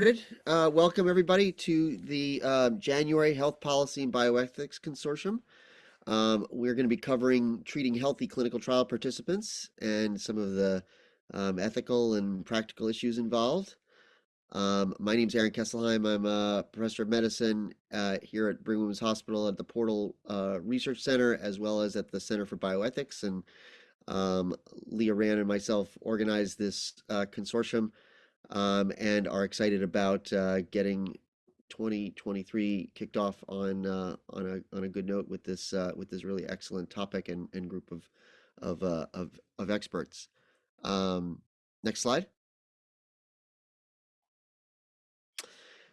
Good. Uh, welcome everybody to the uh, January Health Policy and Bioethics Consortium. Um, we're going to be covering treating healthy clinical trial participants and some of the um, ethical and practical issues involved. Um, my name is Aaron Kesselheim. I'm a professor of medicine uh, here at Brigham Women's Hospital at the Portal uh, Research Center, as well as at the Center for Bioethics. And um, Leah Rand and myself organized this uh, consortium um, and are excited about uh, getting 2023 kicked off on uh, on a on a good note with this uh, with this really excellent topic and, and group of of uh, of of experts. Um, next slide.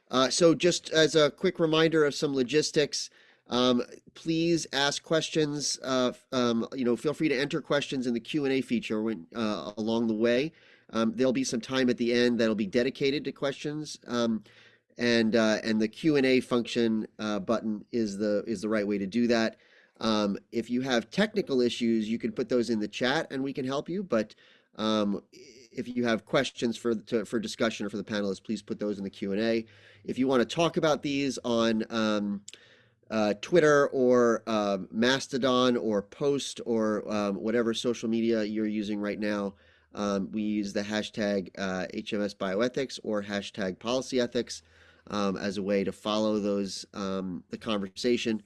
Uh, so just as a quick reminder of some logistics, um, please ask questions. Uh, um, you know, feel free to enter questions in the Q and A feature when, uh, along the way. Um, there'll be some time at the end that'll be dedicated to questions. Um, and uh, and the Q and A function uh, button is the is the right way to do that. Um, if you have technical issues, you can put those in the chat and we can help you. But um, if you have questions for to, for discussion or for the panelists, please put those in the Q and A. If you want to talk about these on um, uh, Twitter or uh, Mastodon or Post or um, whatever social media you're using right now, um, we use the hashtag uh, HMS bioethics or hashtag policy ethics um, as a way to follow those um, the conversation.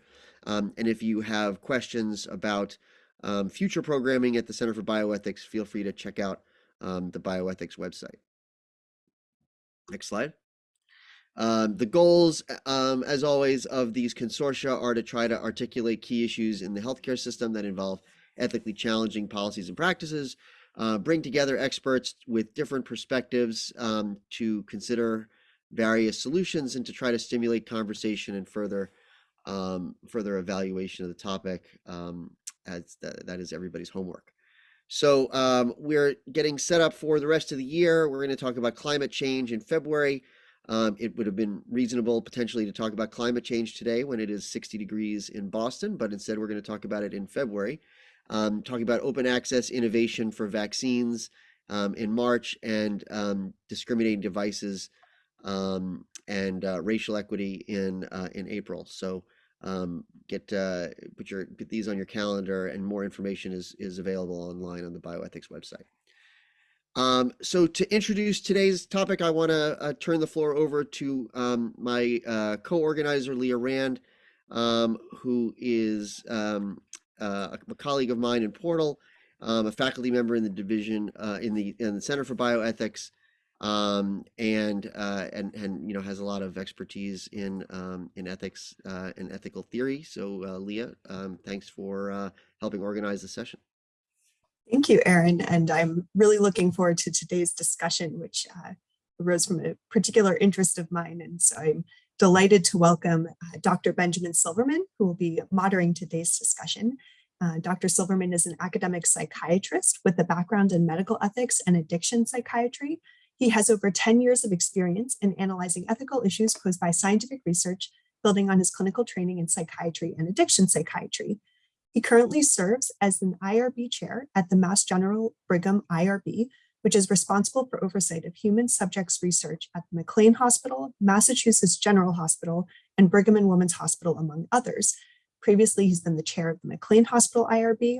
Um, and if you have questions about um, future programming at the Center for Bioethics, feel free to check out um, the bioethics website. Next slide. The goals, as always, of these consortia are to try to articulate key issues in the healthcare system that involve ethically challenging policies and practices, uh, bring together experts with different perspectives um, to consider various solutions and to try to stimulate conversation and further um, further evaluation of the topic um, as that, that is everybody's homework. So um, we're getting set up for the rest of the year. We're going to talk about climate change in February. Um, it would have been reasonable potentially to talk about climate change today when it is 60 degrees in Boston, but instead we're going to talk about it in February um, talking about open access innovation for vaccines um, in March and um, discriminating devices um, and uh, racial equity in uh, in April. So um, get uh, put your put these on your calendar, and more information is is available online on the bioethics website. Um, so to introduce today's topic, I want to uh, turn the floor over to my uh, co-organizer, Leah Rand, who is uh, a colleague of mine in Portal, um, a faculty member in the division uh, in the in the Center for Bioethics, um, and uh, and and you know has a lot of expertise in um, in ethics uh, and ethical theory. So uh, Leah, um, thanks for uh, helping organize the session. Thank you, Aaron, and I'm really looking forward to today's discussion, which arose from a particular interest of mine, and so I'm delighted to welcome uh, Dr. Benjamin Silverman, who will be moderating today's discussion. Uh, Dr. Silverman is an academic psychiatrist with a background in medical ethics and addiction psychiatry. He has over 10 years of experience in analyzing ethical issues posed by scientific research, building on his clinical training in psychiatry and addiction psychiatry. He currently serves as an IRB chair at the Mass General Brigham IRB, which is responsible for oversight of human subjects research at the McLean Hospital, Massachusetts General Hospital, and Brigham and Women's Hospital, among others. Previously, he's been the chair of the McLean Hospital IRB.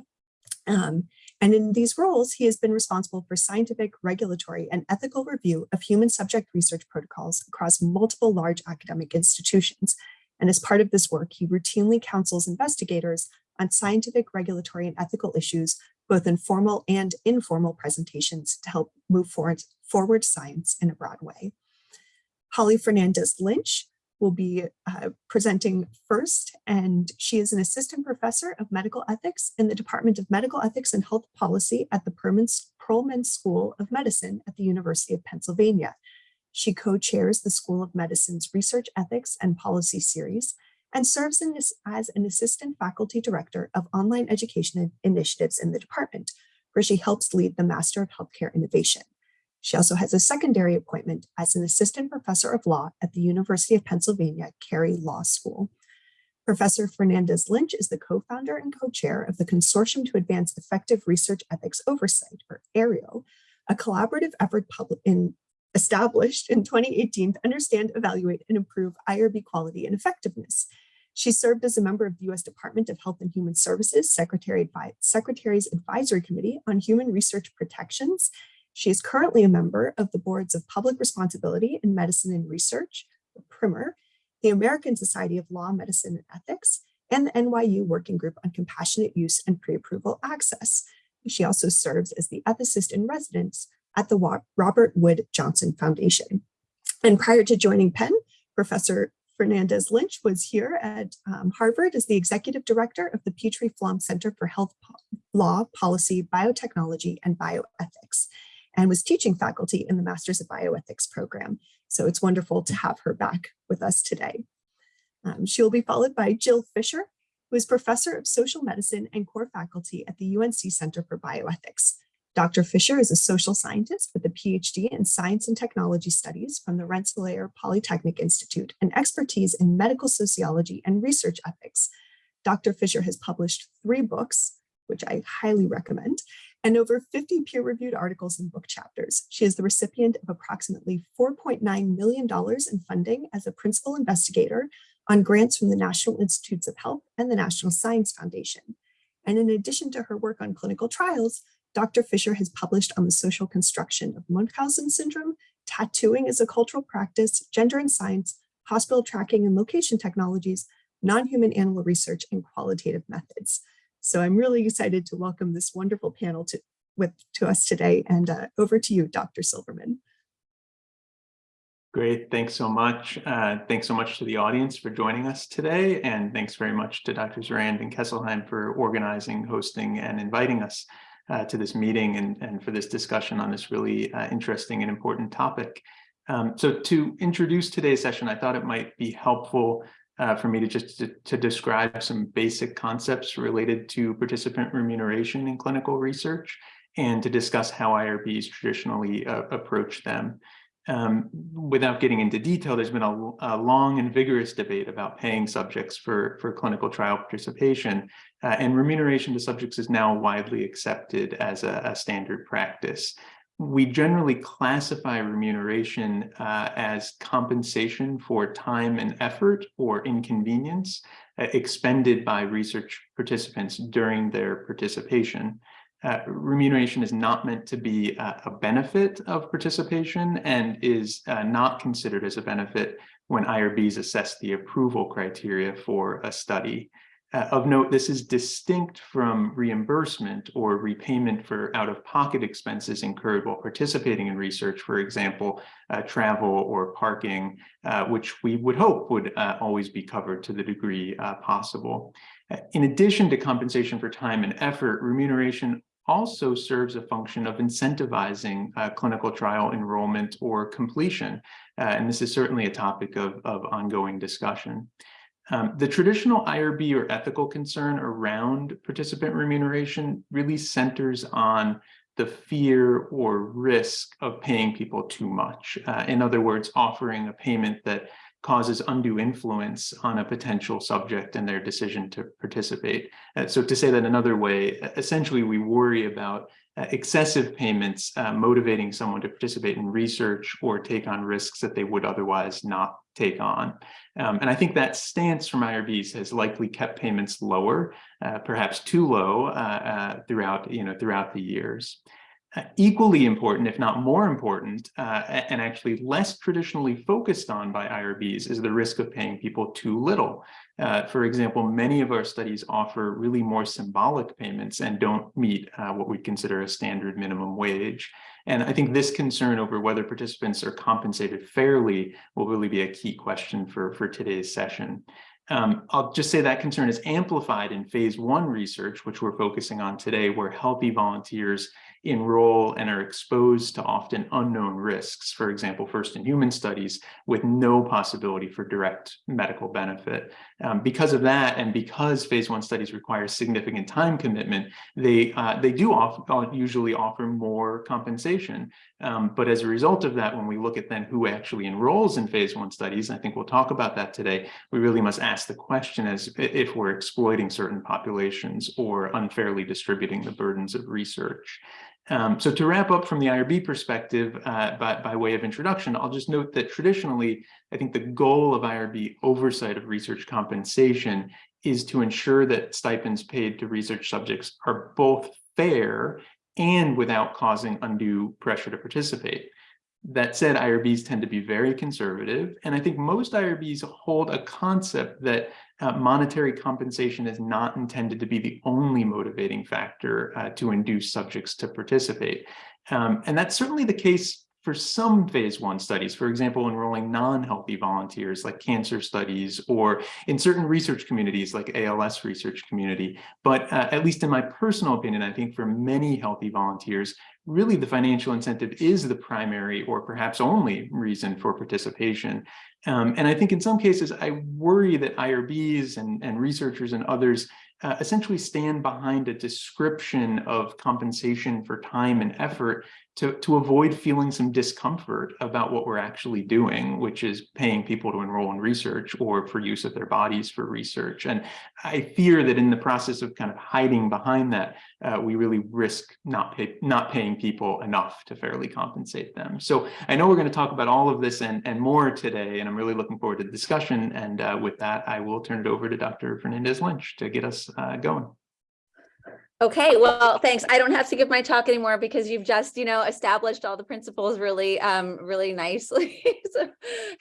Um, and in these roles, he has been responsible for scientific, regulatory, and ethical review of human subject research protocols across multiple large academic institutions. And as part of this work, he routinely counsels investigators on scientific, regulatory, and ethical issues both in formal and informal presentations to help move forward, forward science in a broad way. Holly Fernandez Lynch will be uh, presenting first, and she is an assistant professor of medical ethics in the Department of Medical Ethics and Health Policy at the Perelman School of Medicine at the University of Pennsylvania. She co-chairs the School of Medicine's Research Ethics and Policy Series and serves as an assistant faculty director of online education initiatives in the department, where she helps lead the Master of Healthcare Innovation. She also has a secondary appointment as an assistant professor of law at the University of Pennsylvania Carey Law School. Professor Fernandez Lynch is the co-founder and co-chair of the Consortium to Advance Effective Research Ethics Oversight, or AEREO, a collaborative effort in established in 2018 to understand, evaluate, and improve IRB quality and effectiveness. She served as a member of the U.S. Department of Health and Human Services Secretary Advi Secretary's Advisory Committee on Human Research Protections. She is currently a member of the boards of Public Responsibility in Medicine and Research, PRIM&R, the American Society of Law, Medicine, and Ethics, and the NYU Working Group on Compassionate Use and Pre-Approval Access. She also serves as the ethicist in residence at the Robert Wood Johnson Foundation. And prior to joining Penn, Professor Fernandez Lynch was here at um, Harvard as the executive director of the Petrie Flom Center for Health po Law, Policy, Biotechnology, and Bioethics, and was teaching faculty in the Masters of Bioethics program. So it's wonderful to have her back with us today. Um, she will be followed by Jill Fisher, who is professor of social medicine and core faculty at the UNC Center for Bioethics. Dr. Fisher is a social scientist with a PhD in science and technology studies from the Rensselaer Polytechnic Institute and expertise in medical sociology and research ethics. Dr. Fisher has published three books, which I highly recommend, and over 50 peer-reviewed articles and book chapters. She is the recipient of approximately $4.9 million in funding as a principal investigator on grants from the National Institutes of Health and the National Science Foundation. And in addition to her work on clinical trials, Dr. Fisher has published on the social construction of Munchausen syndrome, tattooing as a cultural practice, gender and science, hospital tracking and location technologies, non-human animal research, and qualitative methods. So I'm really excited to welcome this wonderful panel to, with, to us today. And uh, over to you, Dr. Silverman. Great, thanks so much. Uh, thanks so much to the audience for joining us today. And thanks very much to Drs. Rand and Kesselheim for organizing, hosting, and inviting us uh, to this meeting and, and for this discussion on this really uh, interesting and important topic. Um, so to introduce today's session, I thought it might be helpful uh, for me to just to, to, describe some basic concepts related to participant remuneration in clinical research and to discuss how IRBs traditionally uh, approach them. Um, without getting into detail, there's been a, a, long and vigorous debate about paying subjects for, for clinical trial participation, uh, and remuneration to subjects is now widely accepted as a, a standard practice. We generally classify remuneration uh, as compensation for time and effort or inconvenience uh, expended by research participants during their participation. Uh, remuneration is not meant to be a, a, benefit of participation and is uh, not considered as a benefit when IRBs assess the approval criteria for a study. Uh, of note, this is distinct from reimbursement or repayment for out-of-pocket expenses incurred while participating in research, for example, uh, travel or parking, uh, which we would hope would uh, always be covered to the degree uh, possible. Uh, in addition to compensation for time and effort, remuneration also serves a function of incentivizing clinical trial enrollment or completion. and this is certainly a topic of, of ongoing discussion. Um, the traditional IRB or ethical concern around participant remuneration really centers on the fear or risk of paying people too much. Uh, in other words, offering a payment that causes undue influence on a potential subject and their decision to participate. Uh, so to say that another way, essentially we worry about uh, excessive payments uh, motivating someone to participate in research or take on risks that they would otherwise not take on. Um, and I think that stance from IRBs has likely kept payments lower, uh, perhaps too low uh, uh, throughout, you know, throughout the years. Uh, equally important, if not more important, uh, and actually less traditionally focused on by IRBs is the risk of paying people too little. Uh, for example, many of our studies offer really more symbolic payments and don't meet uh, what we consider a standard minimum wage. And I think this concern over whether participants are compensated fairly will really be a key question for, for today's session. Um, I'll just say that concern is amplified in phase one research, which we're focusing on today, where healthy volunteers enroll and are exposed to often unknown risks, for example, first in human studies with no possibility for direct medical benefit. Um, because of that, and because phase one studies require significant time commitment, they, uh, they do often, uh, usually offer more compensation. Um, but as a result of that, when we look at then who actually enrolls in phase one studies, I think we'll talk about that today, we really must ask the question as if we're exploiting certain populations or unfairly distributing the burdens of research. Um, so to wrap up from the IRB perspective, uh, by, by way of introduction, I'll just note that traditionally, I think the goal of IRB oversight of research compensation is to ensure that stipends paid to research subjects are both fair and without causing undue pressure to participate. That said, IRBs tend to be very conservative, and I think most IRBs hold a concept that uh, monetary compensation is not intended to be the only motivating factor uh, to induce subjects to participate. Um, and that's certainly the case for some phase one studies, for example, enrolling non-healthy volunteers like cancer studies or in certain research communities like ALS research community. But uh, at least in my personal opinion, I think for many healthy volunteers, really the financial incentive is the primary or perhaps only reason for participation. Um, and I think in some cases, I worry that IRBs and, and researchers and others uh, essentially stand behind a description of compensation for time and effort to, to avoid feeling some discomfort about what we're actually doing, which is paying people to enroll in research or for use of their bodies for research. And I fear that in the process of kind of hiding behind that, uh, we really risk not, pay, not paying people enough to fairly compensate them. So I know we're going to talk about all of this and, and more today, and I'm really looking forward to the discussion. And uh, with that, I will turn it over to Dr. Fernandez-Lynch to get us uh, going. Okay, well, thanks. I don't have to give my talk anymore because you've just, you know, established all the principles really, um, really nicely. so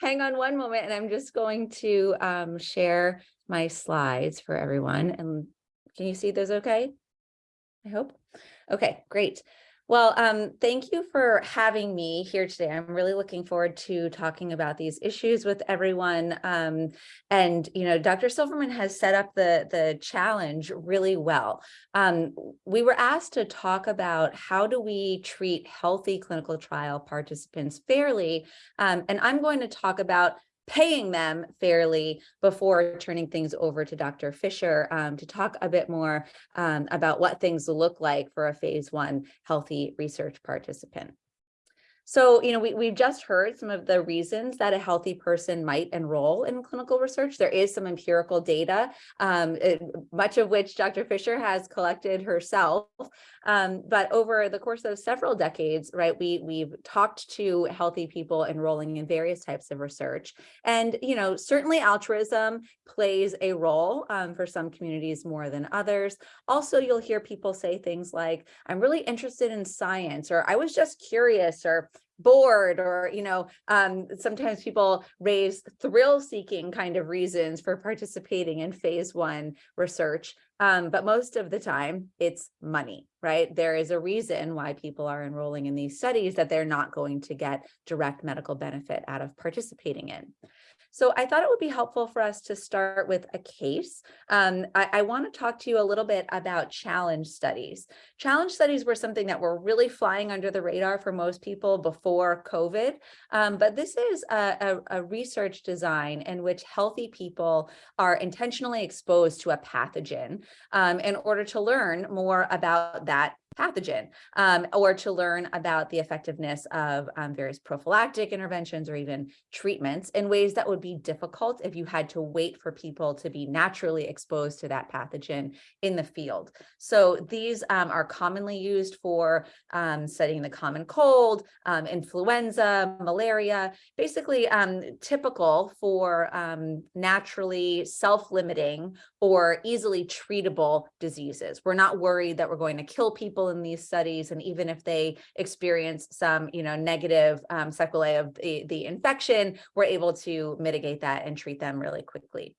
hang on one moment and I'm just going to um, share my slides for everyone. And can you see those okay? I hope. Okay, great. Well, um, thank you for having me here today. I'm really looking forward to talking about these issues with everyone. Um, and, you know, Dr. Silverman has set up the, the challenge really well. Um, we were asked to talk about how do we treat healthy clinical trial participants fairly. Um, and I'm going to talk about paying them fairly before turning things over to Dr. Fisher um, to talk a bit more um, about what things look like for a phase one healthy research participant. So, you know, we, we've just heard some of the reasons that a healthy person might enroll in clinical research. There is some empirical data, um, it, much of which Dr. Fisher has collected herself. Um, but over the course of several decades, right, we, we've talked to healthy people enrolling in various types of research. And, you know, certainly altruism plays a role um, for some communities more than others. Also, you'll hear people say things like, I'm really interested in science, or I was just curious, or bored or you know um, sometimes people raise thrill seeking kind of reasons for participating in phase one research um, but most of the time it's money right? There is a reason why people are enrolling in these studies that they're not going to get direct medical benefit out of participating in so I thought it would be helpful for us to start with a case. Um, I, I want to talk to you a little bit about challenge studies. Challenge studies were something that were really flying under the radar for most people before COVID. Um, but this is a, a, a research design in which healthy people are intentionally exposed to a pathogen um, in order to learn more about that pathogen um, or to learn about the effectiveness of um, various prophylactic interventions or even treatments in ways that would be difficult if you had to wait for people to be naturally exposed to that pathogen in the field. So these um, are commonly used for um, studying the common cold, um, influenza, malaria, basically um, typical for naturally self-limiting or easily treatable diseases. We're not worried that we're going to kill people in these studies, and even if they experience some, you know, negative um, sequelae of the, the infection, we're able to mitigate that and treat them really quickly.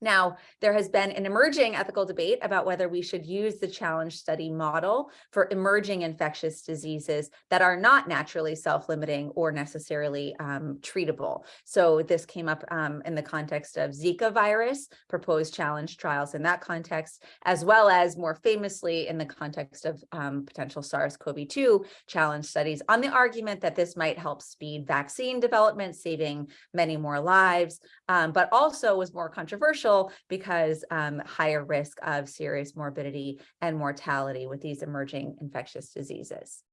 Now, there has been an emerging ethical debate about whether we should use the challenge study model for emerging infectious diseases that are not naturally self-limiting or necessarily um, treatable. So this came up um, in the context of Zika virus, proposed challenge trials in that context, as well as more famously in the context of um, potential SARS-CoV-2 challenge studies on the argument that this might help speed vaccine development, saving many more lives, um, but also was more controversial because um, higher risk of serious morbidity and mortality with these emerging infectious diseases.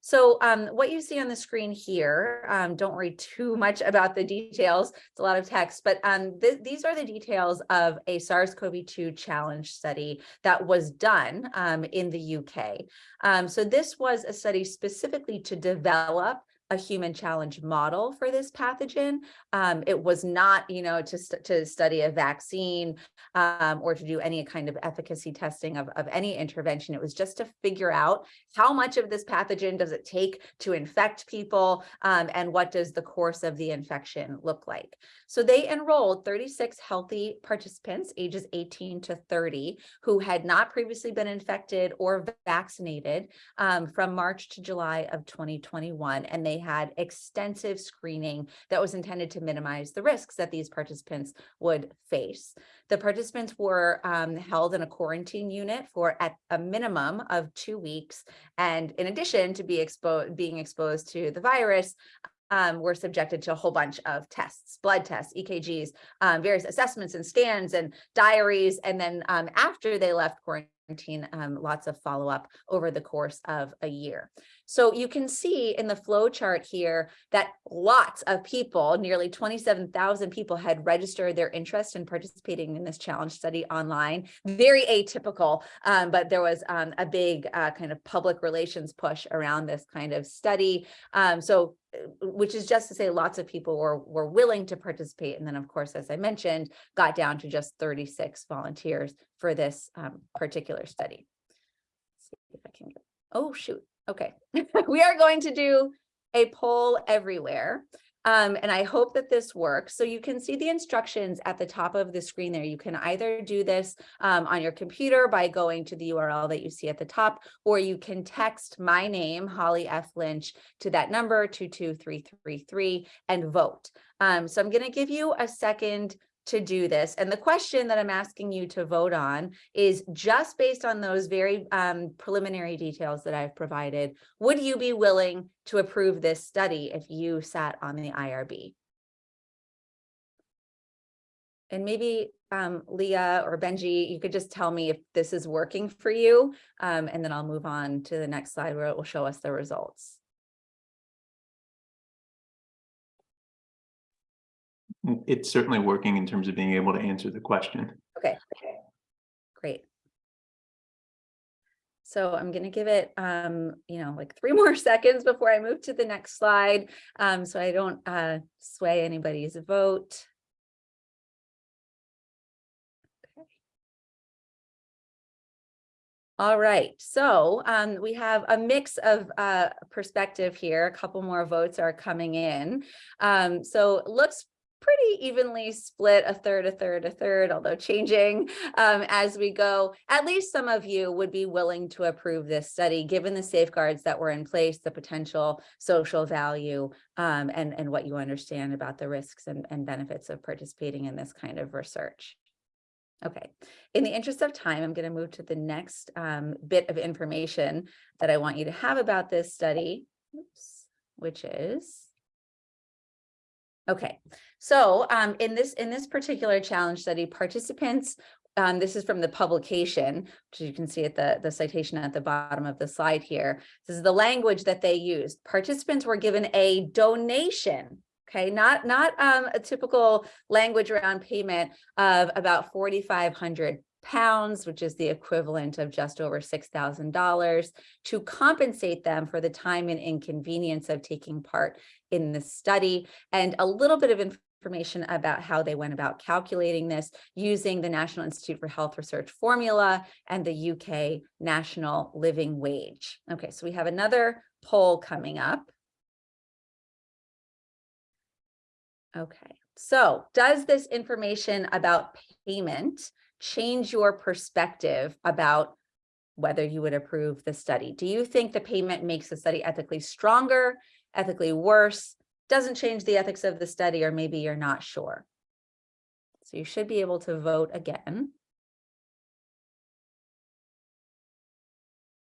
So um, what you see on the screen here, um, don't worry too much about the details. It's a lot of text, but um, th these are the details of a SARS-CoV-2 challenge study that was done um, in the UK. Um, so this was a study specifically to develop a human challenge model for this pathogen. Um, it was not, you know, to, st to study a vaccine um, or to do any kind of efficacy testing of, of any intervention. It was just to figure out how much of this pathogen does it take to infect people um, and what does the course of the infection look like. So they enrolled 36 healthy participants ages 18 to 30 who had not previously been infected or vaccinated um, from March to July of 2021. And they had extensive screening that was intended to minimize the risks that these participants would face. The participants were um, held in a quarantine unit for at a minimum of two weeks. And in addition to be exposed, being exposed to the virus, um, were subjected to a whole bunch of tests, blood tests, EKGs, um, various assessments and scans and diaries. And then um, after they left quarantine, um, lots of follow-up over the course of a year. So you can see in the flow chart here that lots of people, nearly 27,000 people had registered their interest in participating in this challenge study online. Very atypical, um, but there was um, a big uh, kind of public relations push around this kind of study. Um, so uh, which is just to say lots of people were, were willing to participate. And then of course, as I mentioned, got down to just 36 volunteers for this um, particular study. Let's see if I can get, oh shoot, okay. we are going to do a poll everywhere. Um, and I hope that this works. So you can see the instructions at the top of the screen there. You can either do this um, on your computer by going to the URL that you see at the top, or you can text my name, Holly F. Lynch, to that number 22333 and vote. Um, so I'm going to give you a second to do this. And the question that I'm asking you to vote on is just based on those very um, preliminary details that I've provided, would you be willing to approve this study if you sat on the IRB? And maybe um, Leah or Benji, you could just tell me if this is working for you, um, and then I'll move on to the next slide where it will show us the results. It's certainly working in terms of being able to answer the question. Okay, great. So I'm going to give it, um, you know, like three more seconds before I move to the next slide, um, so I don't uh, sway anybody's vote. Okay. All right, so um, we have a mix of uh, perspective here. A couple more votes are coming in. Um, so looks pretty evenly split a third, a third, a third, although changing um, as we go. At least some of you would be willing to approve this study, given the safeguards that were in place, the potential social value, um, and, and what you understand about the risks and, and benefits of participating in this kind of research. Okay, in the interest of time, I'm going to move to the next um, bit of information that I want you to have about this study, oops, which is Okay, so um, in this in this particular challenge study, participants, um, this is from the publication, which you can see at the, the citation at the bottom of the slide here. This is the language that they used. Participants were given a donation, okay, not, not um, a typical language around payment of about 4,500 pounds, which is the equivalent of just over $6,000 to compensate them for the time and inconvenience of taking part in the study and a little bit of information about how they went about calculating this using the National Institute for Health Research formula and the UK National Living Wage. Okay, so we have another poll coming up. Okay, so does this information about payment change your perspective about whether you would approve the study? Do you think the payment makes the study ethically stronger, ethically worse, doesn't change the ethics of the study, or maybe you're not sure? So you should be able to vote again.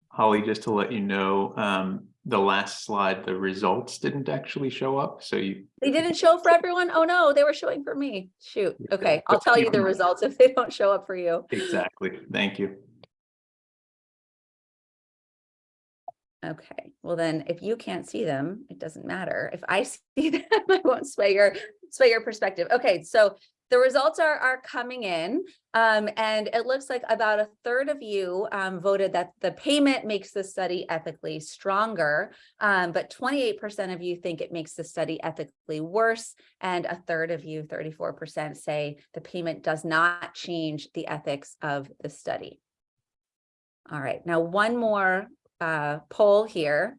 Holly, just to let you know, um, the last slide, the results didn't actually show up. So you, They didn't show for everyone? Oh no, they were showing for me. Shoot. Okay, I'll tell you the results if they don't show up for you. exactly. Thank you. Okay, well then, if you can't see them, it doesn't matter. If I see them, I won't sway your, sway your perspective. Okay, so the results are, are coming in. Um, and it looks like about a third of you um, voted that the payment makes the study ethically stronger. Um, but 28% of you think it makes the study ethically worse. And a third of you, 34% say the payment does not change the ethics of the study. All right, now one more uh, poll here.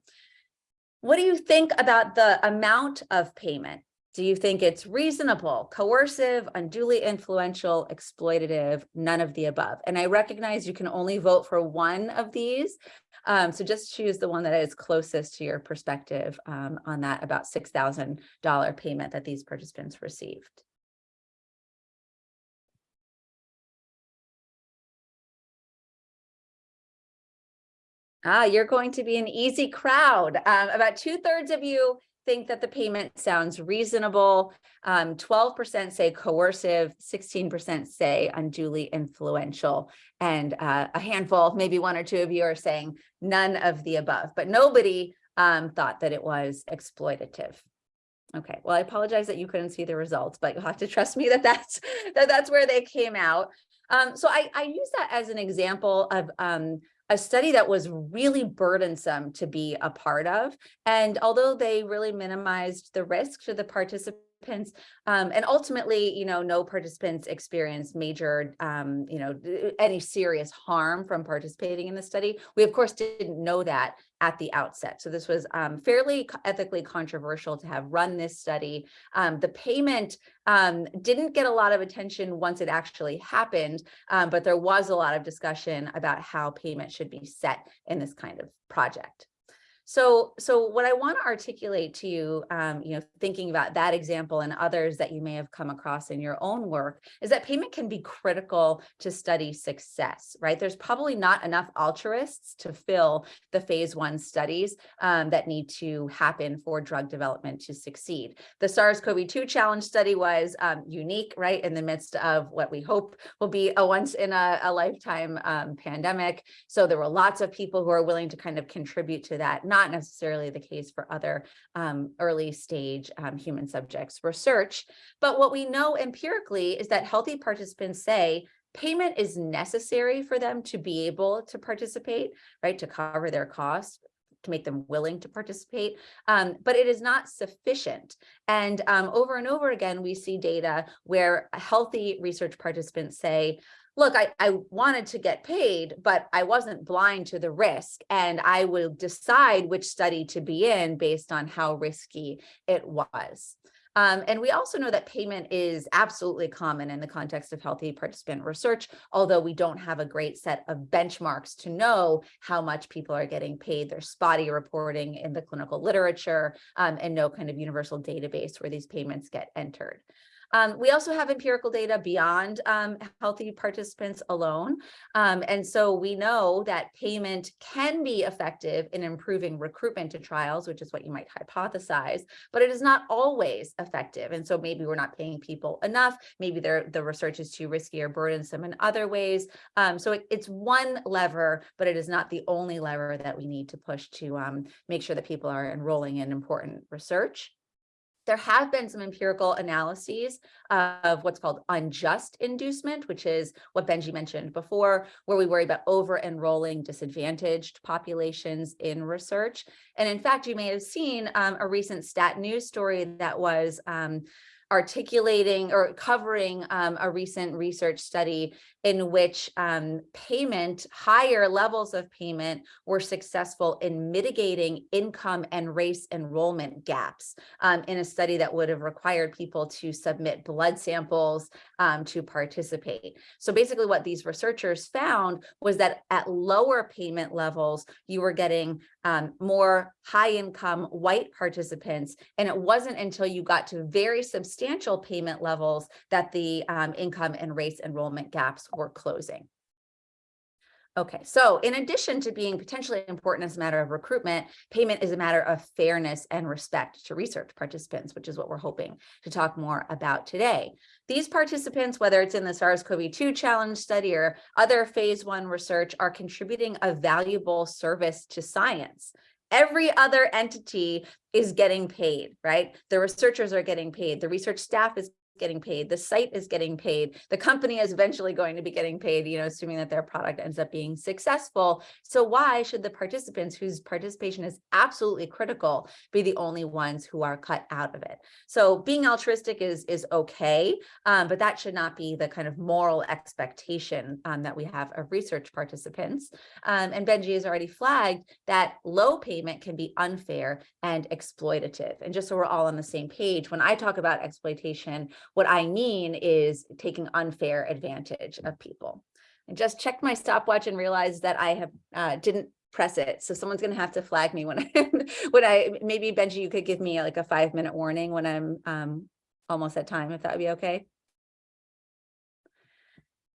What do you think about the amount of payment? Do you think it's reasonable, coercive, unduly influential, exploitative, none of the above? And I recognize you can only vote for one of these. Um, so just choose the one that is closest to your perspective um, on that about $6,000 payment that these participants received. Ah, you're going to be an easy crowd. Um, about two thirds of you think that the payment sounds reasonable. Um, 12% say coercive, 16% say unduly influential, and uh, a handful, maybe one or two of you are saying none of the above, but nobody um, thought that it was exploitative. Okay, well, I apologize that you couldn't see the results, but you'll have to trust me that that's, that that's where they came out. Um, so I, I use that as an example of um, a study that was really burdensome to be a part of. And although they really minimized the risk to the participants, um, and ultimately, you know, no participants experienced major, um, you know, any serious harm from participating in the study. We, of course, didn't know that at the outset. So this was um, fairly ethically controversial to have run this study. Um, the payment um, didn't get a lot of attention once it actually happened, um, but there was a lot of discussion about how payment should be set in this kind of project. So, so what I want to articulate to you, um, you know, thinking about that example and others that you may have come across in your own work is that payment can be critical to study success, right? There's probably not enough altruists to fill the phase one studies um, that need to happen for drug development to succeed. The SARS-CoV-2 challenge study was um, unique, right? In the midst of what we hope will be a once in a, a lifetime um, pandemic. So there were lots of people who are willing to kind of contribute to that, not necessarily the case for other um, early stage um, human subjects research. But what we know empirically is that healthy participants say payment is necessary for them to be able to participate, right, to cover their costs to make them willing to participate, um, but it is not sufficient. And um, over and over again, we see data where healthy research participants say, look, I, I wanted to get paid, but I wasn't blind to the risk and I will decide which study to be in based on how risky it was. Um, and we also know that payment is absolutely common in the context of healthy participant research, although we don't have a great set of benchmarks to know how much people are getting paid. There's spotty reporting in the clinical literature um, and no kind of universal database where these payments get entered. Um, we also have empirical data beyond um, healthy participants alone. Um, and so we know that payment can be effective in improving recruitment to trials, which is what you might hypothesize, but it is not always effective. And so maybe we're not paying people enough. Maybe the research is too risky or burdensome in other ways. Um, so it, it's one lever, but it is not the only lever that we need to push to um, make sure that people are enrolling in important research there have been some empirical analyses of what's called unjust inducement, which is what Benji mentioned before, where we worry about over enrolling disadvantaged populations in research. And in fact, you may have seen um, a recent stat news story that was um, articulating or covering um, a recent research study in which um, payment, higher levels of payment were successful in mitigating income and race enrollment gaps um, in a study that would have required people to submit blood samples um, to participate. So basically what these researchers found was that at lower payment levels, you were getting um, more high income white participants. And it wasn't until you got to very substantial payment levels that the um, income and race enrollment gaps were closing. Okay, so in addition to being potentially important as a matter of recruitment, payment is a matter of fairness and respect to research participants, which is what we're hoping to talk more about today. These participants, whether it's in the SARS-CoV-2 challenge study or other phase one research, are contributing a valuable service to science. Every other entity is getting paid, right? The researchers are getting paid. The research staff is getting paid. The site is getting paid. The company is eventually going to be getting paid, you know, assuming that their product ends up being successful. So why should the participants whose participation is absolutely critical be the only ones who are cut out of it? So being altruistic is, is okay, um, but that should not be the kind of moral expectation um, that we have of research participants. Um, and Benji has already flagged that low payment can be unfair and exploitative. And just so we're all on the same page, when I talk about exploitation, what I mean is taking unfair advantage of people. I just checked my stopwatch and realized that I have uh, didn't press it. So someone's going to have to flag me when I, when I, maybe Benji, you could give me like a five minute warning when I'm um, almost at time, if that would be okay.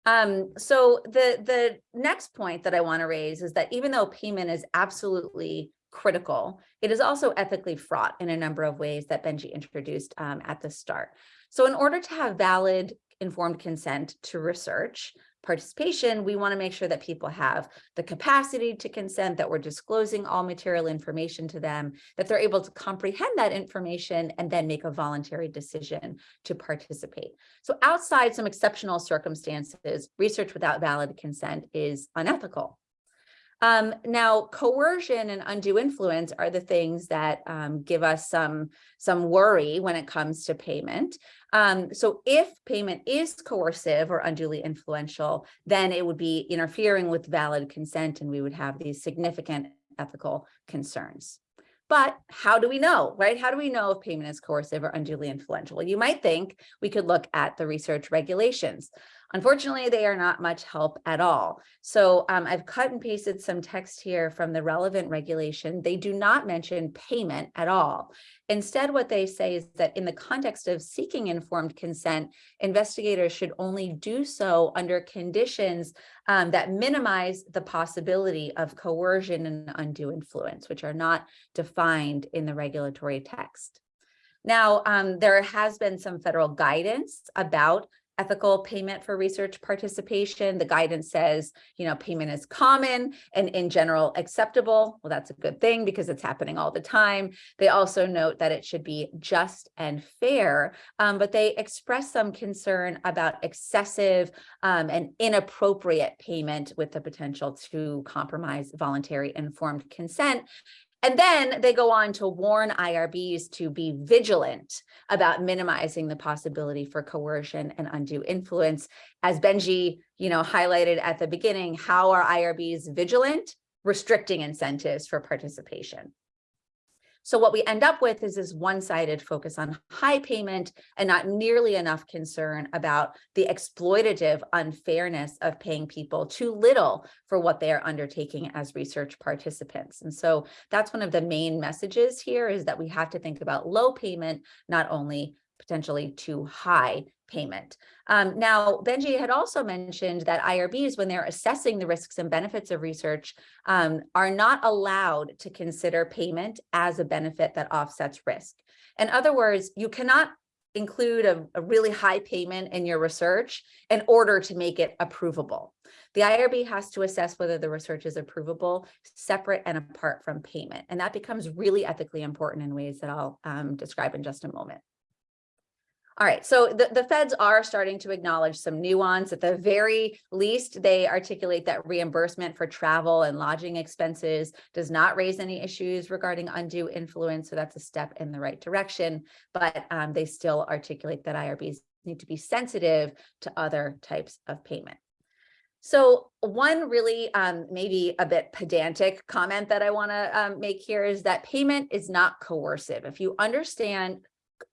Um, so the, the next point that I want to raise is that even though payment is absolutely critical, it is also ethically fraught in a number of ways that Benji introduced um, at the start. So in order to have valid informed consent to research participation, we want to make sure that people have the capacity to consent, that we're disclosing all material information to them, that they're able to comprehend that information and then make a voluntary decision to participate. So outside some exceptional circumstances, research without valid consent is unethical. Um, now, coercion and undue influence are the things that um, give us some, some worry when it comes to payment. Um, so if payment is coercive or unduly influential, then it would be interfering with valid consent and we would have these significant ethical concerns. But how do we know, right? How do we know if payment is coercive or unduly influential? You might think we could look at the research regulations. Unfortunately, they are not much help at all. So um, I've cut and pasted some text here from the relevant regulation. They do not mention payment at all. Instead, what they say is that in the context of seeking informed consent, investigators should only do so under conditions um, that minimize the possibility of coercion and undue influence, which are not defined in the regulatory text. Now, um, there has been some federal guidance about ethical payment for research participation. The guidance says, you know, payment is common and in general acceptable. Well, that's a good thing because it's happening all the time. They also note that it should be just and fair, um, but they express some concern about excessive um, and inappropriate payment with the potential to compromise voluntary informed consent. And then they go on to warn IRBs to be vigilant about minimizing the possibility for coercion and undue influence. As Benji, you know, highlighted at the beginning, how are IRBs vigilant? Restricting incentives for participation. So what we end up with is this one-sided focus on high payment and not nearly enough concern about the exploitative unfairness of paying people too little for what they are undertaking as research participants. And so that's one of the main messages here is that we have to think about low payment, not only potentially too high payment. Um, now, Benji had also mentioned that IRBs, when they're assessing the risks and benefits of research, um, are not allowed to consider payment as a benefit that offsets risk. In other words, you cannot include a, a really high payment in your research in order to make it approvable. The IRB has to assess whether the research is approvable separate and apart from payment. And that becomes really ethically important in ways that I'll um, describe in just a moment. All right, so the, the feds are starting to acknowledge some nuance. At the very least, they articulate that reimbursement for travel and lodging expenses does not raise any issues regarding undue influence. So that's a step in the right direction, but um, they still articulate that IRBs need to be sensitive to other types of payment. So one really um, maybe a bit pedantic comment that I want to um, make here is that payment is not coercive. If you understand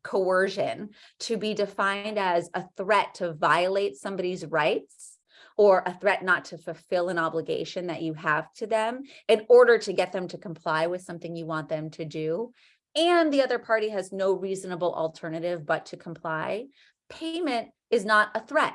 coercion to be defined as a threat to violate somebody's rights or a threat not to fulfill an obligation that you have to them in order to get them to comply with something you want them to do. And the other party has no reasonable alternative but to comply. Payment is not a threat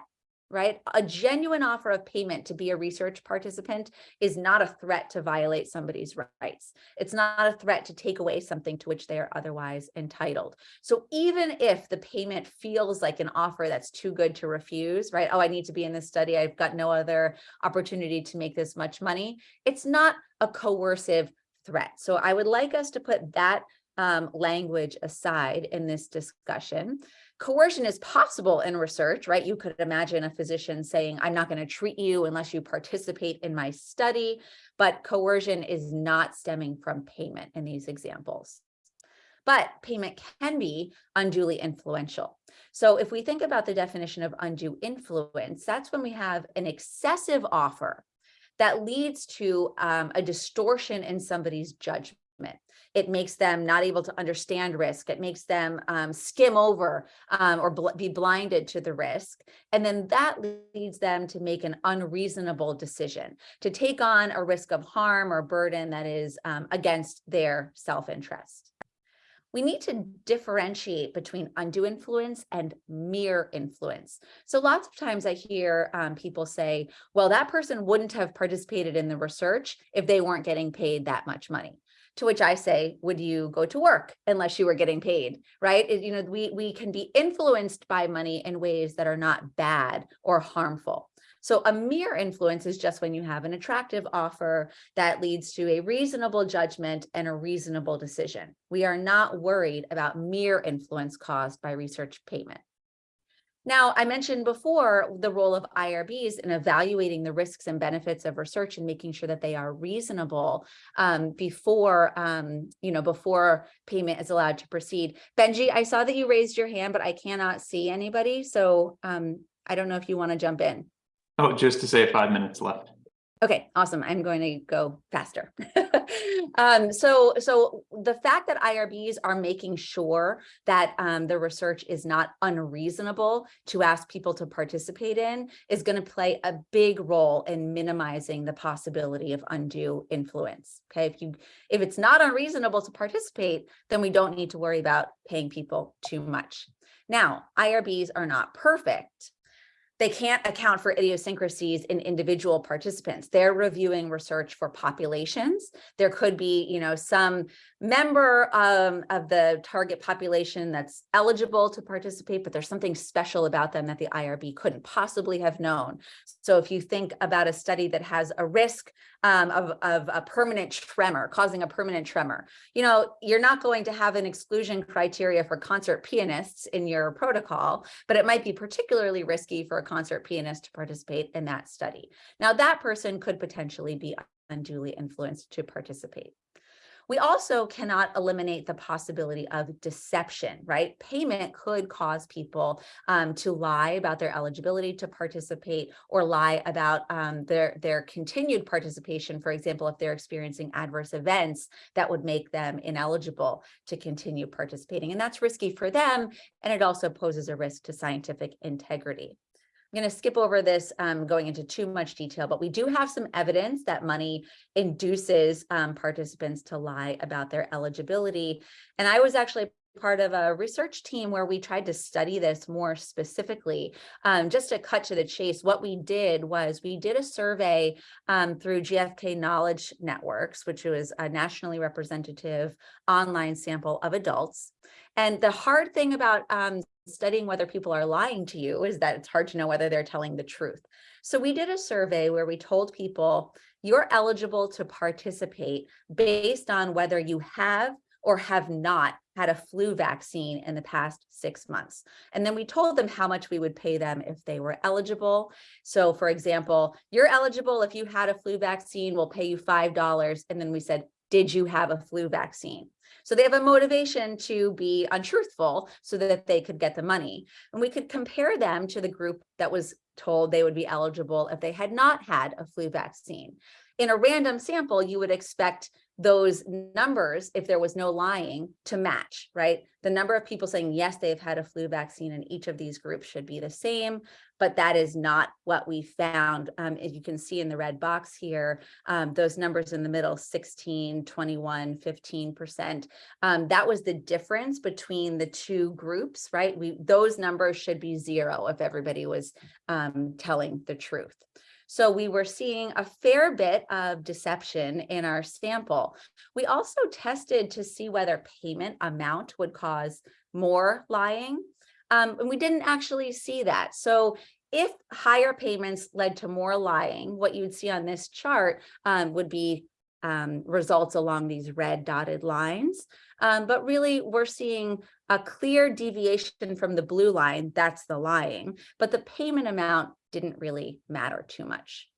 right? A genuine offer of payment to be a research participant is not a threat to violate somebody's rights. It's not a threat to take away something to which they are otherwise entitled. So even if the payment feels like an offer that's too good to refuse, right? Oh, I need to be in this study. I've got no other opportunity to make this much money. It's not a coercive threat. So I would like us to put that um, language aside in this discussion. Coercion is possible in research, right? You could imagine a physician saying, I'm not going to treat you unless you participate in my study, but coercion is not stemming from payment in these examples. But payment can be unduly influential. So if we think about the definition of undue influence, that's when we have an excessive offer that leads to um, a distortion in somebody's judgment. It makes them not able to understand risk. It makes them um, skim over um, or bl be blinded to the risk. And then that leads them to make an unreasonable decision, to take on a risk of harm or burden that is um, against their self-interest we need to differentiate between undue influence and mere influence. So lots of times I hear um, people say, well, that person wouldn't have participated in the research if they weren't getting paid that much money. To which I say, would you go to work unless you were getting paid, right? It, you know, we, we can be influenced by money in ways that are not bad or harmful. So a mere influence is just when you have an attractive offer that leads to a reasonable judgment and a reasonable decision. We are not worried about mere influence caused by research payment. Now, I mentioned before the role of IRBs in evaluating the risks and benefits of research and making sure that they are reasonable um, before, um, you know, before payment is allowed to proceed. Benji, I saw that you raised your hand, but I cannot see anybody. So um, I don't know if you want to jump in. Oh, just to say five minutes left. Okay, awesome. I'm going to go faster. um, so, so the fact that IRBs are making sure that um, the research is not unreasonable to ask people to participate in is going to play a big role in minimizing the possibility of undue influence. Okay, if you if it's not unreasonable to participate, then we don't need to worry about paying people too much. Now, IRBs are not perfect they can't account for idiosyncrasies in individual participants. They're reviewing research for populations. There could be, you know, some member um, of the target population that's eligible to participate, but there's something special about them that the IRB couldn't possibly have known. So if you think about a study that has a risk um, of, of a permanent tremor, causing a permanent tremor, you know, you're not going to have an exclusion criteria for concert pianists in your protocol, but it might be particularly risky for a concert pianist to participate in that study. Now that person could potentially be unduly influenced to participate. We also cannot eliminate the possibility of deception, right? Payment could cause people um, to lie about their eligibility to participate or lie about um, their, their continued participation. For example, if they're experiencing adverse events that would make them ineligible to continue participating. And that's risky for them. And it also poses a risk to scientific integrity. I'm going to skip over this um, going into too much detail, but we do have some evidence that money induces um, participants to lie about their eligibility. And I was actually part of a research team where we tried to study this more specifically. Um, just to cut to the chase, what we did was we did a survey um, through GfK Knowledge Networks, which was a nationally representative online sample of adults. And the hard thing about um, studying whether people are lying to you is that it's hard to know whether they're telling the truth. So we did a survey where we told people you're eligible to participate based on whether you have or have not had a flu vaccine in the past six months. And then we told them how much we would pay them if they were eligible. So for example, you're eligible if you had a flu vaccine, we'll pay you $5. And then we said, did you have a flu vaccine? So they have a motivation to be untruthful so that they could get the money. And we could compare them to the group that was told they would be eligible if they had not had a flu vaccine. In a random sample, you would expect those numbers, if there was no lying, to match, right? The number of people saying, yes, they've had a flu vaccine in each of these groups should be the same, but that is not what we found. Um, as you can see in the red box here, um, those numbers in the middle, 16, 21, 15%. Um, that was the difference between the two groups, right? We Those numbers should be zero if everybody was um, telling the truth. So we were seeing a fair bit of deception in our sample. We also tested to see whether payment amount would cause more lying. Um, and we didn't actually see that. So if higher payments led to more lying, what you would see on this chart um, would be um, results along these red dotted lines. Um, but really, we're seeing a clear deviation from the blue line, that's the lying, but the payment amount didn't really matter too much.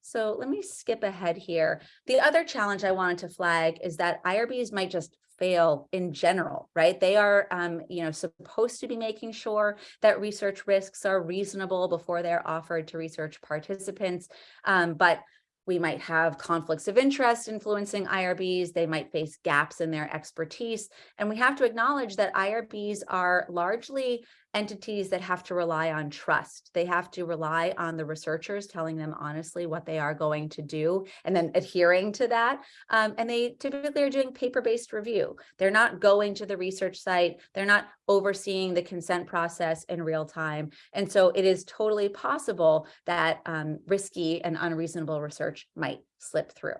So let me skip ahead here. The other challenge I wanted to flag is that IRBs might just fail in general, right? They are, um, you know, supposed to be making sure that research risks are reasonable before they're offered to research participants. Um, but we might have conflicts of interest influencing IRBs. They might face gaps in their expertise. And we have to acknowledge that IRBs are largely entities that have to rely on trust. They have to rely on the researchers telling them honestly what they are going to do and then adhering to that. Um, and they typically are doing paper-based review. They're not going to the research site. They're not overseeing the consent process in real time. And so it is totally possible that um, risky and unreasonable research might slip through.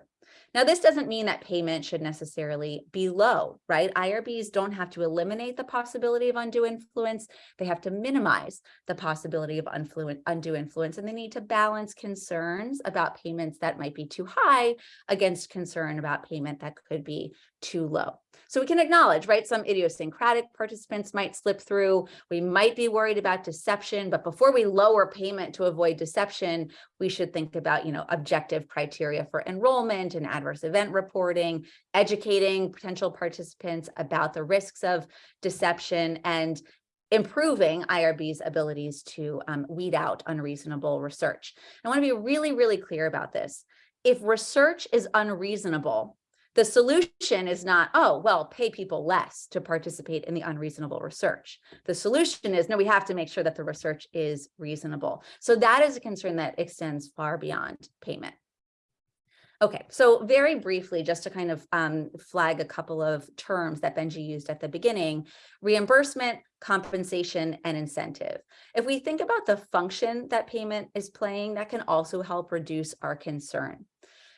Now, this doesn't mean that payment should necessarily be low, right? IRBs don't have to eliminate the possibility of undue influence. They have to minimize the possibility of undue influence, and they need to balance concerns about payments that might be too high against concern about payment that could be too low. So we can acknowledge, right, some idiosyncratic participants might slip through. We might be worried about deception, but before we lower payment to avoid deception, we should think about, you know, objective criteria for enrollment and adverse event reporting, educating potential participants about the risks of deception and improving IRB's abilities to um, weed out unreasonable research. I want to be really, really clear about this. If research is unreasonable, the solution is not, oh, well, pay people less to participate in the unreasonable research. The solution is, no, we have to make sure that the research is reasonable. So that is a concern that extends far beyond payment. Okay, so very briefly, just to kind of um, flag a couple of terms that Benji used at the beginning, reimbursement, compensation, and incentive. If we think about the function that payment is playing, that can also help reduce our concern.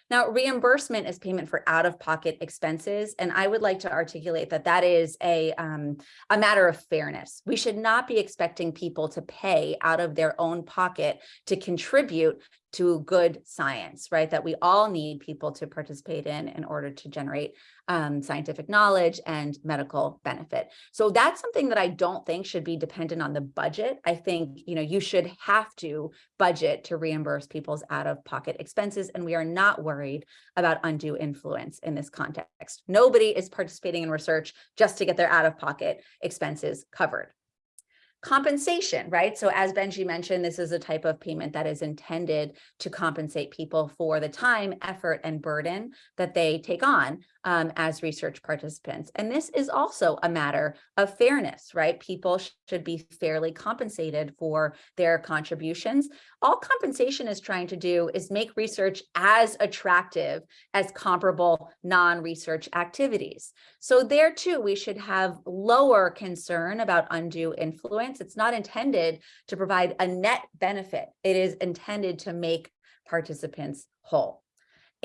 Now, reimbursement is payment for out-of-pocket expenses, and I would like to articulate that that is a, um, a matter of fairness. We should not be expecting people to pay out of their own pocket to contribute to good science, right? That we all need people to participate in in order to generate um, scientific knowledge and medical benefit. So that's something that I don't think should be dependent on the budget. I think, you know, you should have to budget to reimburse people's out-of-pocket expenses, and we are not worried about undue influence in this context. Nobody is participating in research just to get their out-of-pocket expenses covered. Compensation, right? So as Benji mentioned, this is a type of payment that is intended to compensate people for the time, effort, and burden that they take on um, as research participants. And this is also a matter of fairness, right? People should be fairly compensated for their contributions. All compensation is trying to do is make research as attractive as comparable non-research activities. So there too, we should have lower concern about undue influence. It's not intended to provide a net benefit. It is intended to make participants whole.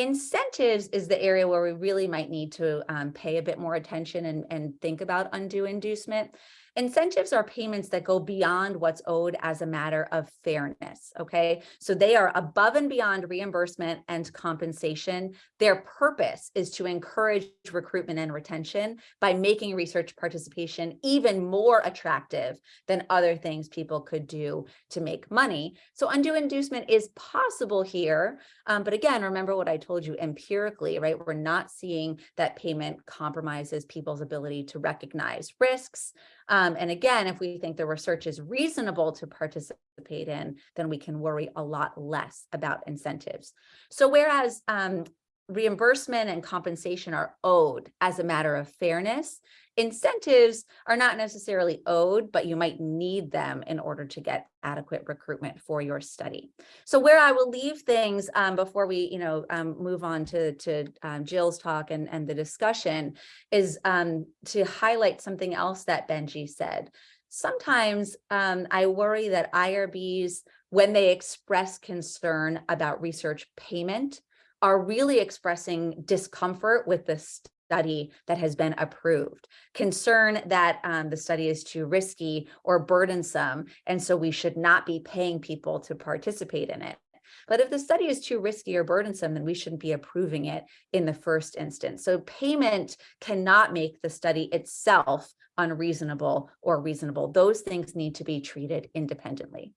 Incentives is the area where we really might need to um, pay a bit more attention and, and think about undue inducement. Incentives are payments that go beyond what's owed as a matter of fairness, okay? So they are above and beyond reimbursement and compensation. Their purpose is to encourage recruitment and retention by making research participation even more attractive than other things people could do to make money. So undue inducement is possible here, um, but again, remember what I told you empirically, right? We're not seeing that payment compromises people's ability to recognize risks, um, and again, if we think the research is reasonable to participate in, then we can worry a lot less about incentives. So whereas um, reimbursement and compensation are owed as a matter of fairness. Incentives are not necessarily owed, but you might need them in order to get adequate recruitment for your study. So where I will leave things um, before we, you know, um, move on to, to um, Jill's talk and, and the discussion is um, to highlight something else that Benji said. Sometimes um, I worry that IRBs, when they express concern about research payment, are really expressing discomfort with the study that has been approved, concern that um, the study is too risky or burdensome, and so we should not be paying people to participate in it. But if the study is too risky or burdensome, then we shouldn't be approving it in the first instance. So payment cannot make the study itself unreasonable or reasonable. Those things need to be treated independently.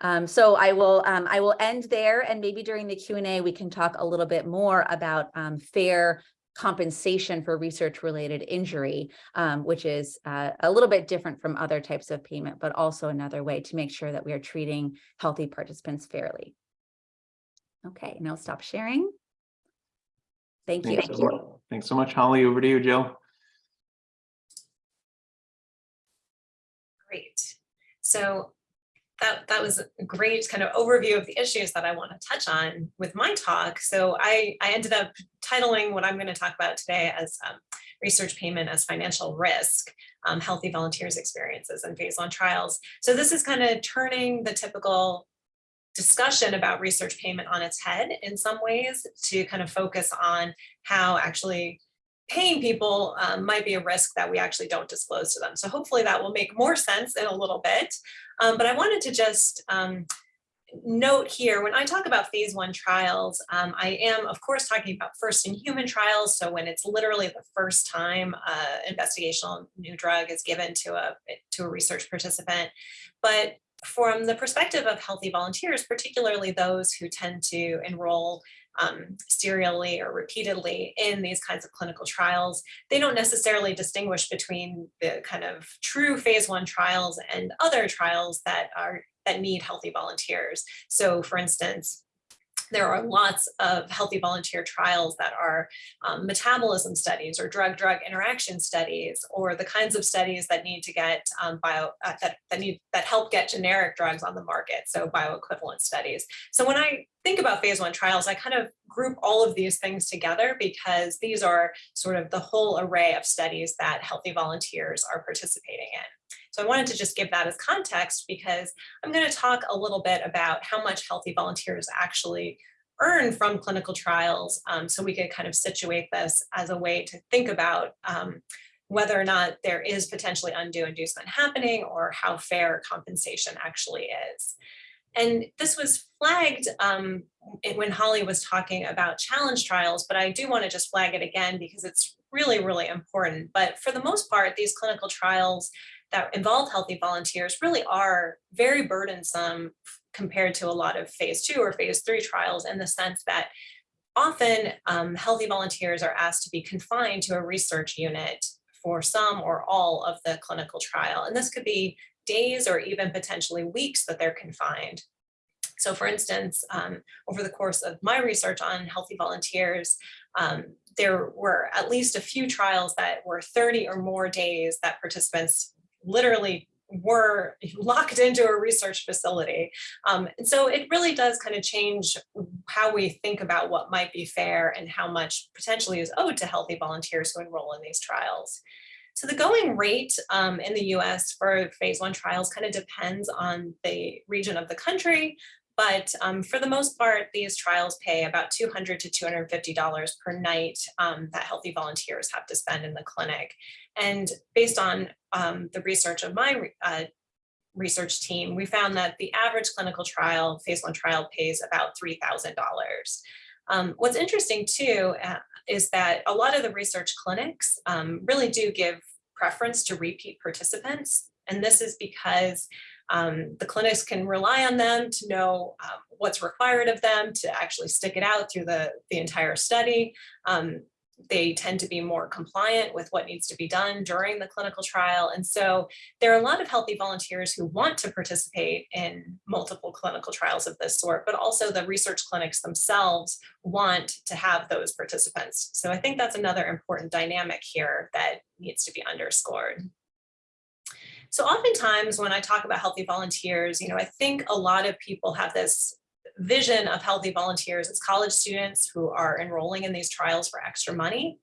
Um, so I will um, I will end there and maybe during the Q&A we can talk a little bit more about um, fair compensation for research related injury, um, which is uh, a little bit different from other types of payment, but also another way to make sure that we are treating healthy participants fairly. Okay, now stop sharing. Thank you. Thanks so much. Thanks so much, Holly. Over to you, Jill. Great. So that, that was a great kind of overview of the issues that I want to touch on with my talk. So I, I ended up titling what I'm going to talk about today as um, research payment as financial risk, um, healthy volunteers experiences and phase one trials. So this is kind of turning the typical discussion about research payment on its head in some ways to kind of focus on how actually paying people um, might be a risk that we actually don't disclose to them. So hopefully that will make more sense in a little bit. Um, but I wanted to just um, note here, when I talk about phase one trials, um, I am of course talking about first in human trials. So when it's literally the first time uh, investigational new drug is given to a, to a research participant. But from the perspective of healthy volunteers, particularly those who tend to enroll um, serially or repeatedly in these kinds of clinical trials, they don't necessarily distinguish between the kind of true phase one trials and other trials that are that need healthy volunteers. So for instance, there are lots of healthy volunteer trials that are um, metabolism studies or drug-drug interaction studies or the kinds of studies that need to get um, bio uh, that, that need that help get generic drugs on the market so bioequivalent studies so when i think about phase one trials i kind of group all of these things together because these are sort of the whole array of studies that healthy volunteers are participating in so I wanted to just give that as context because I'm going to talk a little bit about how much healthy volunteers actually earn from clinical trials um, so we could kind of situate this as a way to think about um, whether or not there is potentially undue inducement happening or how fair compensation actually is. And this was flagged um, when Holly was talking about challenge trials, but I do want to just flag it again because it's really, really important. But for the most part, these clinical trials that involve healthy volunteers really are very burdensome compared to a lot of phase two or phase three trials in the sense that often um, healthy volunteers are asked to be confined to a research unit for some or all of the clinical trial. And this could be days or even potentially weeks that they're confined. So for instance, um, over the course of my research on healthy volunteers, um, there were at least a few trials that were 30 or more days that participants literally were locked into a research facility. Um, and so it really does kind of change how we think about what might be fair and how much potentially is owed to healthy volunteers who enroll in these trials. So the going rate um, in the US for phase one trials kind of depends on the region of the country, but um, for the most part, these trials pay about 200 to $250 per night um, that healthy volunteers have to spend in the clinic. And based on um, the research of my uh, research team, we found that the average clinical trial, phase one trial pays about $3,000. Um, what's interesting too uh, is that a lot of the research clinics um, really do give preference to repeat participants. And this is because um, the clinics can rely on them to know um, what's required of them to actually stick it out through the, the entire study. Um, they tend to be more compliant with what needs to be done during the clinical trial. And so there are a lot of healthy volunteers who want to participate in multiple clinical trials of this sort, but also the research clinics themselves want to have those participants. So I think that's another important dynamic here that needs to be underscored. So oftentimes when I talk about healthy volunteers, you know, I think a lot of people have this vision of healthy volunteers as college students who are enrolling in these trials for extra money.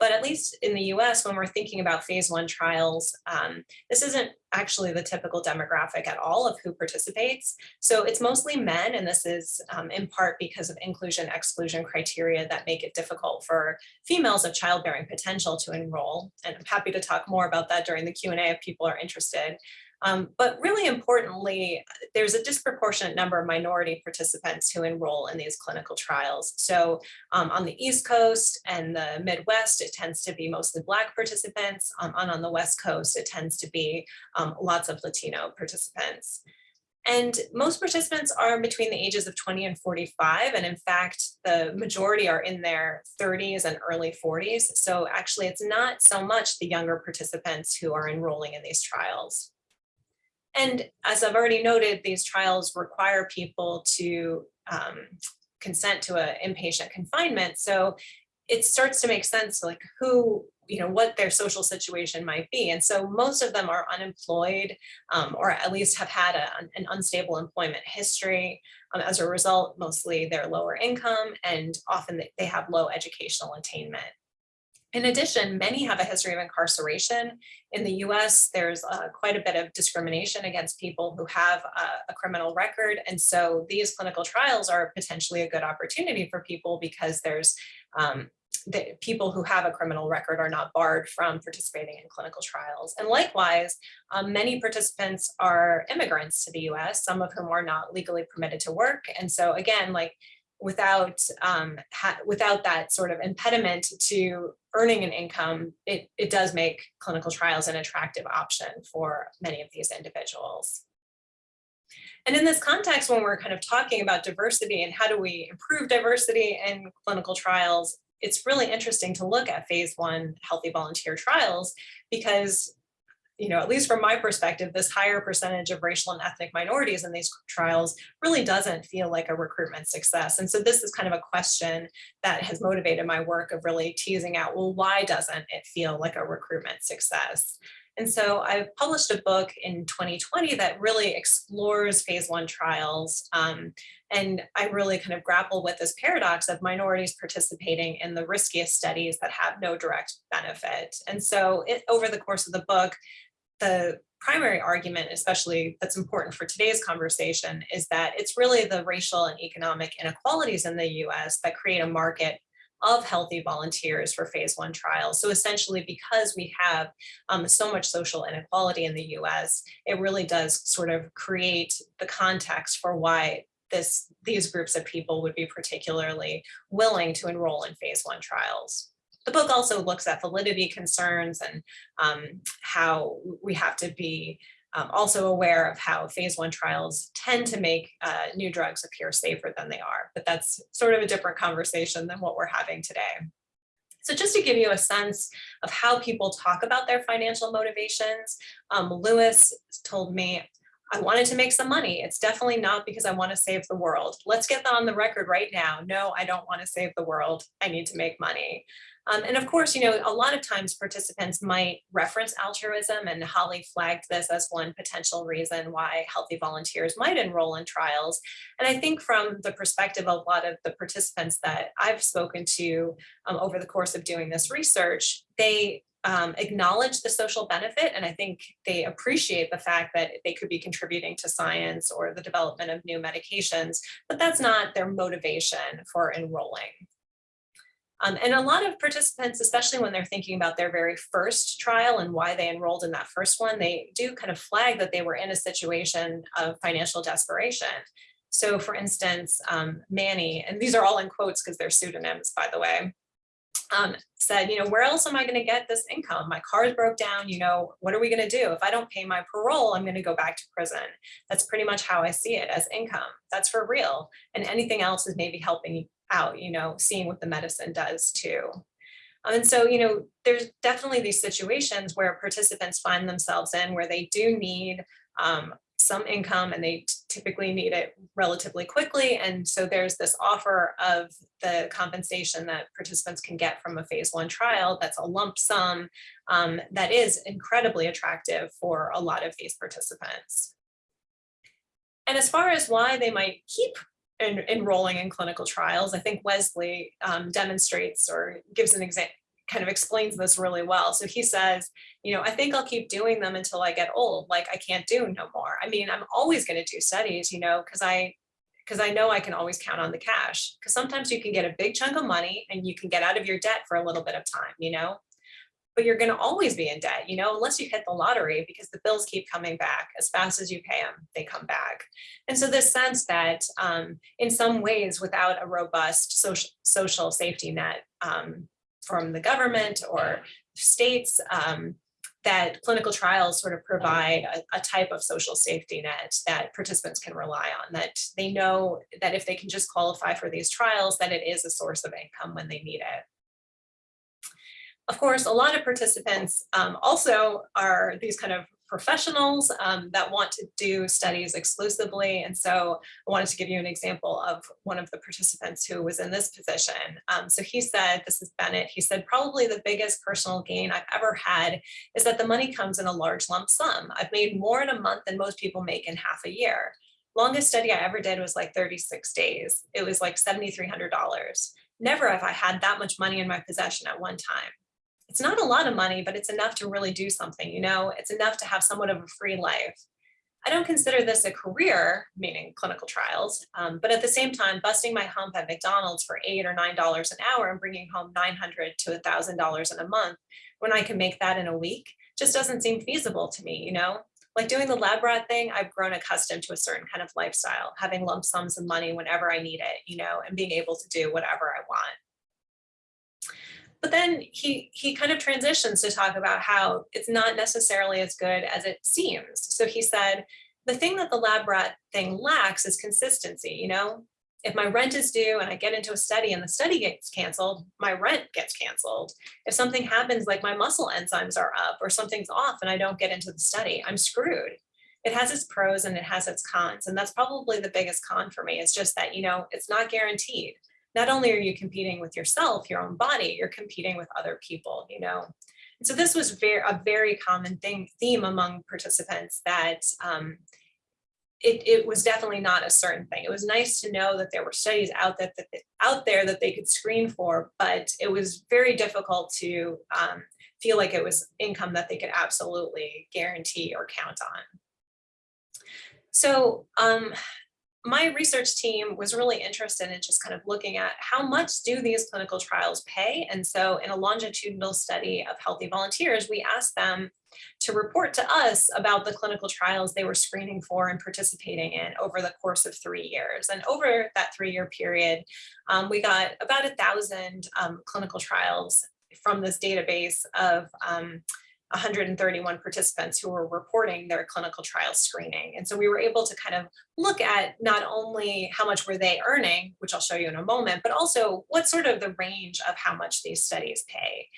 But at least in the US, when we're thinking about phase one trials, um, this isn't actually the typical demographic at all of who participates. So it's mostly men, and this is um, in part because of inclusion exclusion criteria that make it difficult for females of childbearing potential to enroll. And I'm happy to talk more about that during the Q&A if people are interested. Um, but really importantly, there's a disproportionate number of minority participants who enroll in these clinical trials. So um, on the East Coast and the Midwest, it tends to be mostly Black participants. Um, and on the West Coast, it tends to be um, lots of Latino participants. And most participants are between the ages of 20 and 45. And in fact, the majority are in their 30s and early 40s. So actually, it's not so much the younger participants who are enrolling in these trials. And as I've already noted, these trials require people to um, consent to an inpatient confinement. So it starts to make sense like who, you know, what their social situation might be. And so most of them are unemployed um, or at least have had a, an unstable employment history. Um, as a result, mostly they're lower income and often they have low educational attainment. In addition, many have a history of incarceration. In the US, there's uh, quite a bit of discrimination against people who have a, a, criminal record. And so these clinical trials are potentially a good opportunity for people because there's um, the people who have a criminal record are not barred from participating in clinical trials. And likewise, um, many participants are immigrants to the US, some of whom are not legally permitted to work. And so again, like without um, without that sort of impediment to earning an income, it, it does make clinical trials an attractive option for many of these individuals. And in this context, when we're kind of talking about diversity and how do we improve diversity in clinical trials, it's really interesting to look at phase one healthy volunteer trials because you know, at least from my perspective, this higher percentage of racial and ethnic minorities in these trials really doesn't feel like a recruitment success. And so this is kind of a question that has motivated my work of really teasing out, well, why doesn't it feel like a recruitment success? And so I published a book in 2020 that really explores phase one trials. Um, and I really kind of grapple with this paradox of minorities participating in the riskiest studies that have no direct benefit. And so it, over the course of the book, the primary argument, especially that's important for today's conversation, is that it's really the racial and economic inequalities in the US that create a market of healthy volunteers for phase one trials. So essentially, because we have um, so much social inequality in the US, it really does sort of create the context for why this these groups of people would be particularly willing to enroll in phase one trials. The book also looks at validity concerns and um, how we have to be um, also aware of how phase one trials tend to make uh, new drugs appear safer than they are, but that's sort of a different conversation than what we're having today. So just to give you a sense of how people talk about their financial motivations, um, Lewis told me, I wanted to make some money. It's definitely not because I want to save the world. Let's get that on the record right now. No, I don't want to save the world. I need to make money. Um, and of course, you know, a lot of times participants might reference altruism and Holly flagged this as one potential reason why healthy volunteers might enroll in trials. And I think from the perspective of a lot of the participants that I've spoken to um, over the course of doing this research, they um, acknowledge the social benefit and I think they appreciate the fact that they could be contributing to science or the development of new medications, but that's not their motivation for enrolling. Um, and a lot of participants, especially when they're thinking about their very first trial and why they enrolled in that first one, they do kind of flag that they were in a situation of financial desperation. So for instance, um, Manny, and these are all in quotes because they're pseudonyms, by the way, um, said, you know, where else am I going to get this income? My car's broke down, you know, what are we going to do? If I don't pay my parole, I'm going to go back to prison. That's pretty much how I see it as income. That's for real. And anything else is maybe helping out, you know, seeing what the medicine does too. Um, And so, you know, there's definitely these situations where participants find themselves in where they do need um, some income and they typically need it relatively quickly. And so there's this offer of the compensation that participants can get from a phase one trial that's a lump sum um, that is incredibly attractive for a lot of these participants. And as far as why they might keep en- enrolling in clinical trials, I think Wesley um, demonstrates or gives an example, kind of explains this really well. So he says, you know, I think I'll keep doing them until I get old, like I can't do no more. I mean, I'm always going to do studies, you know, because I because I know I can always count on the cash. Because sometimes you can get a big chunk of money and you can get out of your debt for a little bit of time, you know but you're going to always be in debt, you know, unless you hit the lottery because the bills keep coming back as fast as you pay them, they come back. And so this sense that um, in some ways, without a robust social, social safety net um, from the government or states, um, that clinical trials sort of provide a, a type of social safety net that participants can rely on, that they know that if they can just qualify for these trials, that it is a source of income when they need it. Of course, a lot of participants um, also are these kind of professionals um, that want to do studies exclusively. And so I wanted to give you an example of one of the participants who was in this position. Um, so he said, this is Bennett, he said, probably the biggest personal gain I've ever had is that the money comes in a large lump sum. I've made more in a month than most people make in half a year. Longest study I ever did was like 36 days. It was like $7,300. Never have I had that much money in my possession at one time it's not a lot of money, but it's enough to really do something, you know, it's enough to have somewhat of a free life. I don't consider this a career, meaning clinical trials, um, but at the same time, busting my hump at McDonald's for eight or nine dollars an hour and bringing home 900 to a thousand dollars in a month when I can make that in a week just doesn't seem feasible to me, you know? Like doing the lab rat thing, I've grown accustomed to a certain kind of lifestyle, having lump sums of money whenever I need it, you know, and being able to do whatever I want. But then he he kind of transitions to talk about how it's not necessarily as good as it seems. So he said, the thing that the lab rat thing lacks is consistency, you know? If my rent is due and I get into a study and the study gets canceled, my rent gets canceled. If something happens like my muscle enzymes are up or something's off and I don't get into the study, I'm screwed. It has its pros and it has its cons. And that's probably the biggest con for me. It's just that, you know, it's not guaranteed not only are you competing with yourself, your own body, you're competing with other people, you know. And so this was very a very common thing theme among participants that um, it, it was definitely not a certain thing. It was nice to know that there were studies out that, that out there that they could screen for, but it was very difficult to um, feel like it was income that they could absolutely guarantee or count on. So um, my research team was really interested in just kind of looking at how much do these clinical trials pay? And so in a longitudinal study of healthy volunteers, we asked them to report to us about the clinical trials they were screening for and participating in over the course of three years. And over that three-year period, um, we got about a thousand um, clinical trials from this database of um, 131 participants who were reporting their clinical trial screening. And so we were able to kind of look at not only how much were they earning, which I'll show you in a moment, but also what sort of the range of how much these studies pay.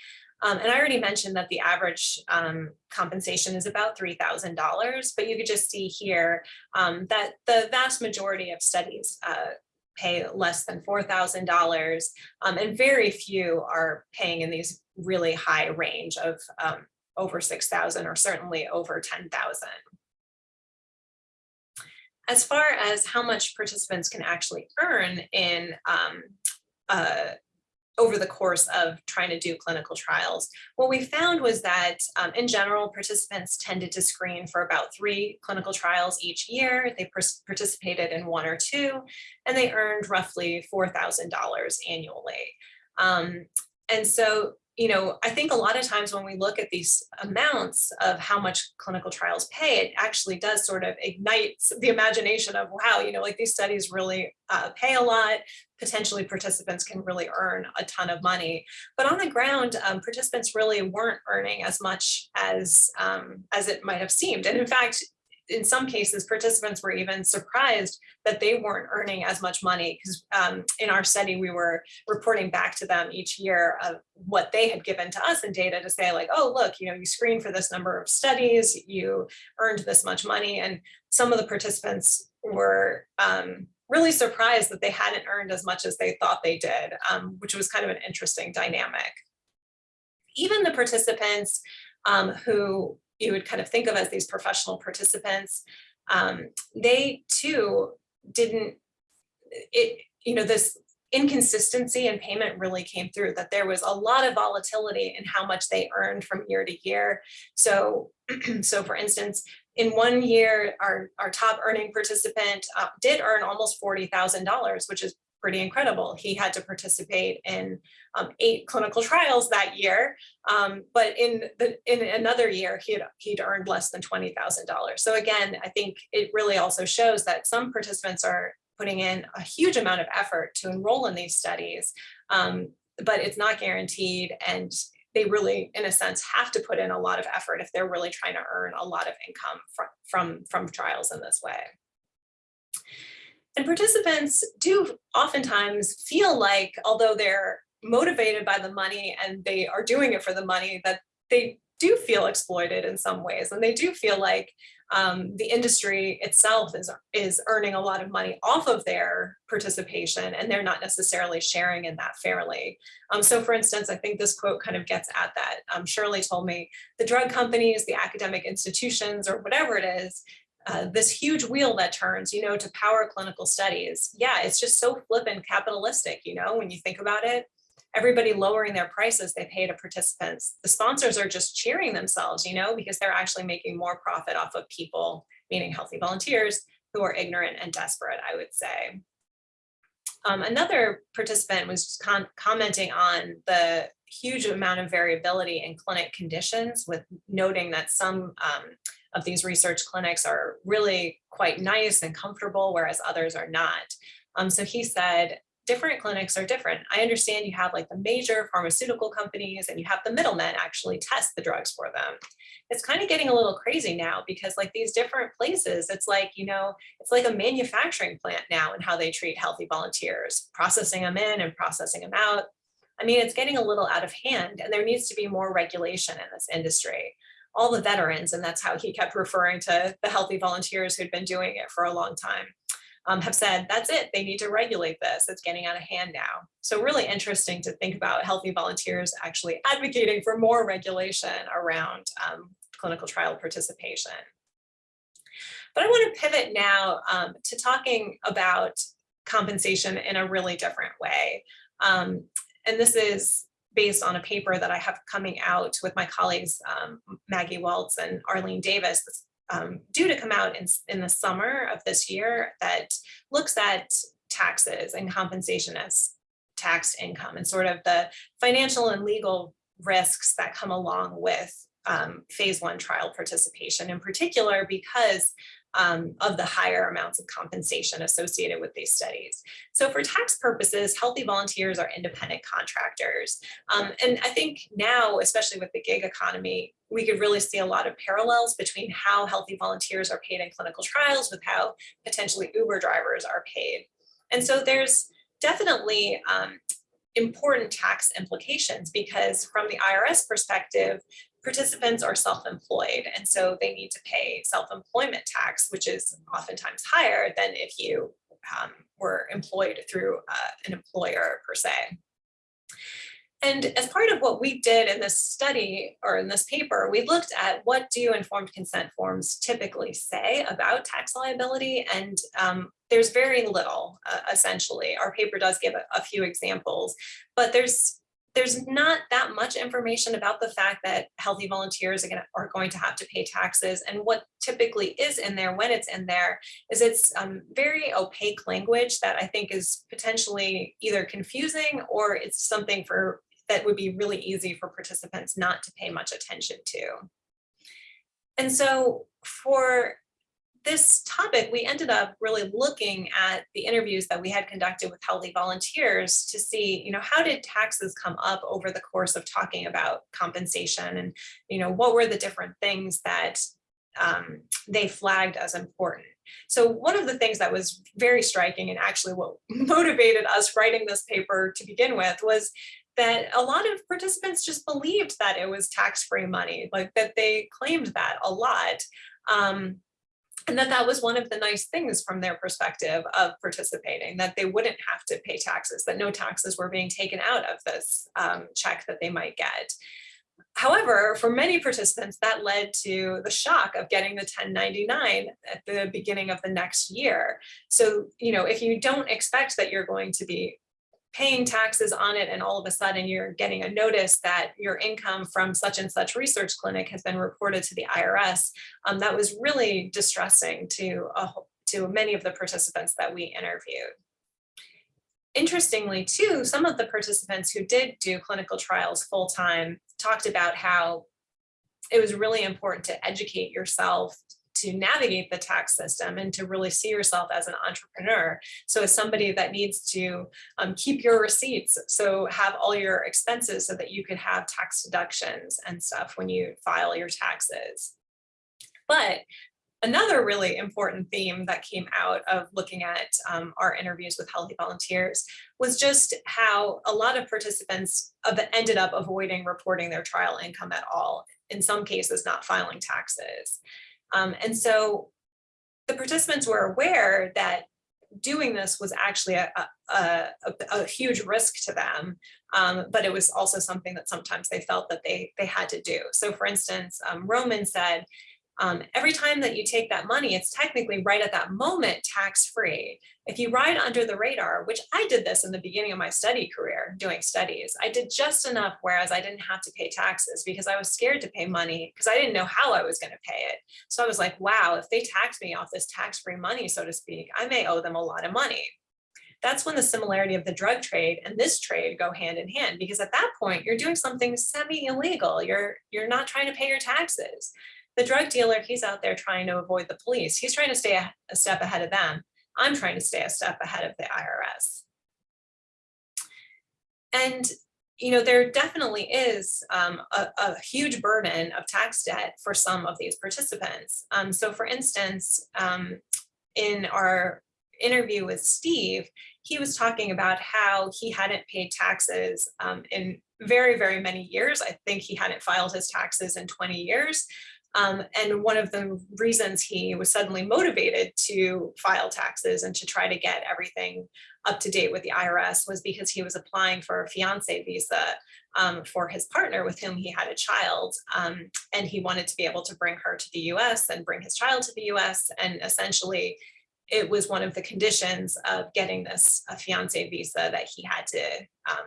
Um, and I already mentioned that the average um, compensation is about $3,000, but you could just see here um, that the vast majority of studies uh, pay less than $4,000 um, and very few are paying in these really high range of um, over 6,000 or certainly over 10,000. As far as how much participants can actually earn in um, uh, over the course of trying to do clinical trials. What we found was that um, in general, participants tended to screen for about three clinical trials each year. They participated in one or two, and they earned roughly $4,000 annually. Um, and so you know, I think a lot of times when we look at these amounts of how much clinical trials pay, it actually does sort of ignite the imagination of, wow, you know, like these studies really uh, pay a lot. Potentially participants can really earn a ton of money. But on the ground, um, participants really weren't earning as much as, um, as it might have seemed. And in fact, in some cases, participants were even surprised that they weren't earning as much money because um, in our study, we were reporting back to them each year of what they had given to us in data to say like, oh, look, you know, you screened for this number of studies, you earned this much money. And some of the participants were um, really surprised that they hadn't earned as much as they thought they did, um, which was kind of an interesting dynamic. Even the participants um, who you would kind of think of as these professional participants, um, they too didn't, it, you know, this inconsistency in payment really came through that there was a lot of volatility in how much they earned from year to year. So, so for instance, in one year, our, our top earning participant uh, did earn almost $40,000, which is pretty incredible. He had to participate in um, eight clinical trials that year, um, but in the in another year, he'd, he'd earned less than $20,000. So again, I think it really also shows that some participants are putting in a huge amount of effort to enroll in these studies, um, but it's not guaranteed and they really, in a sense, have to put in a lot of effort if they're really trying to earn a lot of income from, from, from trials in this way. And participants do oftentimes feel like, although they're motivated by the money and they are doing it for the money, that they do feel exploited in some ways. And they do feel like um, the industry itself is, is earning a lot of money off of their participation and they're not necessarily sharing in that fairly. Um, so for instance, I think this quote kind of gets at that. Um, Shirley told me the drug companies, the academic institutions, or whatever it is, uh, this huge wheel that turns, you know, to power clinical studies. Yeah, it's just so flippant capitalistic, you know, when you think about it everybody lowering their prices they pay to participants. The sponsors are just cheering themselves, you know, because they're actually making more profit off of people, meaning healthy volunteers who are ignorant and desperate, I would say. Um, another participant was commenting on the huge amount of variability in clinic conditions with noting that some um, of these research clinics are really quite nice and comfortable, whereas others are not. Um, so he said, different clinics are different. I understand you have like the major pharmaceutical companies and you have the middlemen actually test the drugs for them. It's kind of getting a little crazy now because like these different places, it's like, you know, it's like a manufacturing plant now and how they treat healthy volunteers, processing them in and processing them out. I mean, it's getting a little out of hand and there needs to be more regulation in this industry. All the veterans, and that's how he kept referring to the healthy volunteers who'd been doing it for a long time um, have said, that's it, they need to regulate this, it's getting out of hand now. So really interesting to think about healthy volunteers actually advocating for more regulation around um, clinical trial participation. But I want to pivot now um, to talking about compensation in a really different way. Um, and this is based on a paper that I have coming out with my colleagues, um, Maggie Waltz and Arlene Davis, um, due to come out in, in the summer of this year that looks at taxes and compensation as taxed income and sort of the financial and legal risks that come along with um, phase one trial participation in particular because um, of the higher amounts of compensation associated with these studies. So for tax purposes, healthy volunteers are independent contractors. Um, and I think now, especially with the gig economy, we could really see a lot of parallels between how healthy volunteers are paid in clinical trials with how potentially Uber drivers are paid. And so there's definitely um, important tax implications because from the IRS perspective, participants are self-employed and so they need to pay self-employment tax, which is oftentimes higher than if you um, were employed through uh, an employer per se. And as part of what we did in this study or in this paper, we looked at what do informed consent forms typically say about tax liability. And um, there's very little, uh, essentially. Our paper does give a, a few examples, but there's there's not that much information about the fact that healthy volunteers are, gonna, are going to have to pay taxes. And what typically is in there when it's in there is it's um, very opaque language that I think is potentially either confusing or it's something for that would be really easy for participants not to pay much attention to. And so for this topic, we ended up really looking at the interviews that we had conducted with healthy volunteers to see, you know, how did taxes come up over the course of talking about compensation and, you know, what were the different things that um, they flagged as important. So one of the things that was very striking and actually what motivated us writing this paper to begin with was that a lot of participants just believed that it was tax-free money, like that they claimed that a lot. Um, and that that was one of the nice things from their perspective of participating, that they wouldn't have to pay taxes, that no taxes were being taken out of this um, check that they might get. However, for many participants, that led to the shock of getting the 1099 at the beginning of the next year. So, you know, if you don't expect that you're going to be paying taxes on it and all of a sudden you're getting a notice that your income from such and such research clinic has been reported to the IRS, um, that was really distressing to, a, to many of the participants that we interviewed. Interestingly too, some of the participants who did do clinical trials full-time talked about how it was really important to educate yourself to navigate the tax system and to really see yourself as an entrepreneur. So as somebody that needs to um, keep your receipts, so have all your expenses so that you could have tax deductions and stuff when you file your taxes. But another really important theme that came out of looking at um, our interviews with healthy volunteers was just how a lot of participants ended up avoiding reporting their trial income at all, in some cases not filing taxes. Um, and so the participants were aware that doing this was actually a, a, a, a huge risk to them, um, but it was also something that sometimes they felt that they, they had to do. So for instance, um, Roman said, um, every time that you take that money, it's technically right at that moment tax-free. If you ride under the radar, which I did this in the beginning of my study career, doing studies, I did just enough whereas I didn't have to pay taxes because I was scared to pay money because I didn't know how I was going to pay it. So I was like, wow, if they tax me off this tax-free money, so to speak, I may owe them a lot of money. That's when the similarity of the drug trade and this trade go hand in hand because at that point you're doing something semi-illegal. You're, you're not trying to pay your taxes the drug dealer, he's out there trying to avoid the police. He's trying to stay a, a step ahead of them. I'm trying to stay a step ahead of the IRS. And you know, there definitely is um, a, a, huge burden of tax debt for some of these participants. Um, so for instance, um, in our interview with Steve, he was talking about how he hadn't paid taxes um, in very, very many years. I think he hadn't filed his taxes in 20 years. Um, and one of the reasons he was suddenly motivated to file taxes and to try to get everything up to date with the IRS was because he was applying for a fiance visa um, for his partner with whom he had a child. Um, and he wanted to be able to bring her to the US and bring his child to the US. And essentially, it was one of the conditions of getting this a fiance visa that he had to um,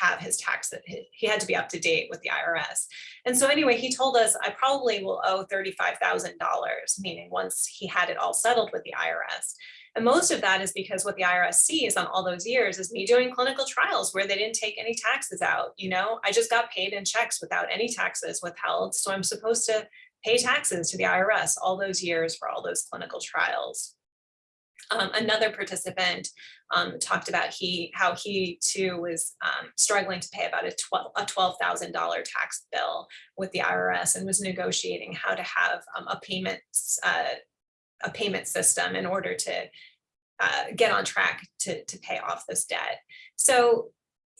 have his tax, that he had to be up to date with the IRS. And so anyway, he told us I probably will owe $35,000, meaning once he had it all settled with the IRS. And most of that is because what the IRS sees on all those years is me doing clinical trials where they didn't take any taxes out. You know, I just got paid in checks without any taxes withheld. So I'm supposed to pay taxes to the IRS all those years for all those clinical trials. Um, another participant um, talked about he how he too was um, struggling to pay about a twelve a twelve thousand dollar tax bill with the IRS and was negotiating how to have um, a payment uh, a payment system in order to uh, get on track to to pay off this debt. So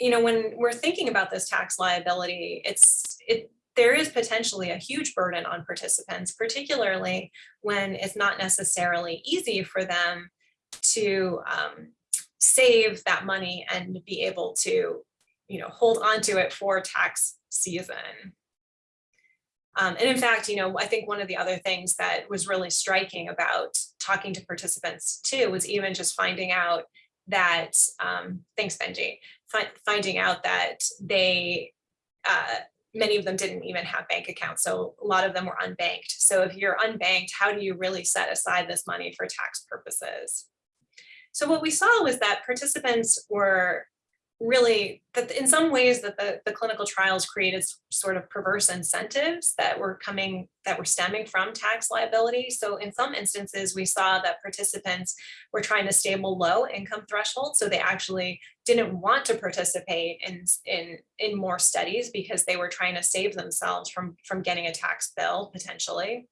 you know when we're thinking about this tax liability, it's it there is potentially a huge burden on participants, particularly when it's not necessarily easy for them to um, save that money and be able to, you know, hold on to it for tax season. Um, and in fact, you know, I think one of the other things that was really striking about talking to participants too was even just finding out that, um, thanks Benji, fi finding out that they, uh, many of them didn't even have bank accounts. So a lot of them were unbanked. So if you're unbanked, how do you really set aside this money for tax purposes? So what we saw was that participants were really that in some ways that the, the clinical trials created sort of perverse incentives that were coming that were stemming from tax liability. So in some instances, we saw that participants were trying to stay below income thresholds. So they actually didn't want to participate in, in, in more studies because they were trying to save themselves from, from getting a tax bill potentially.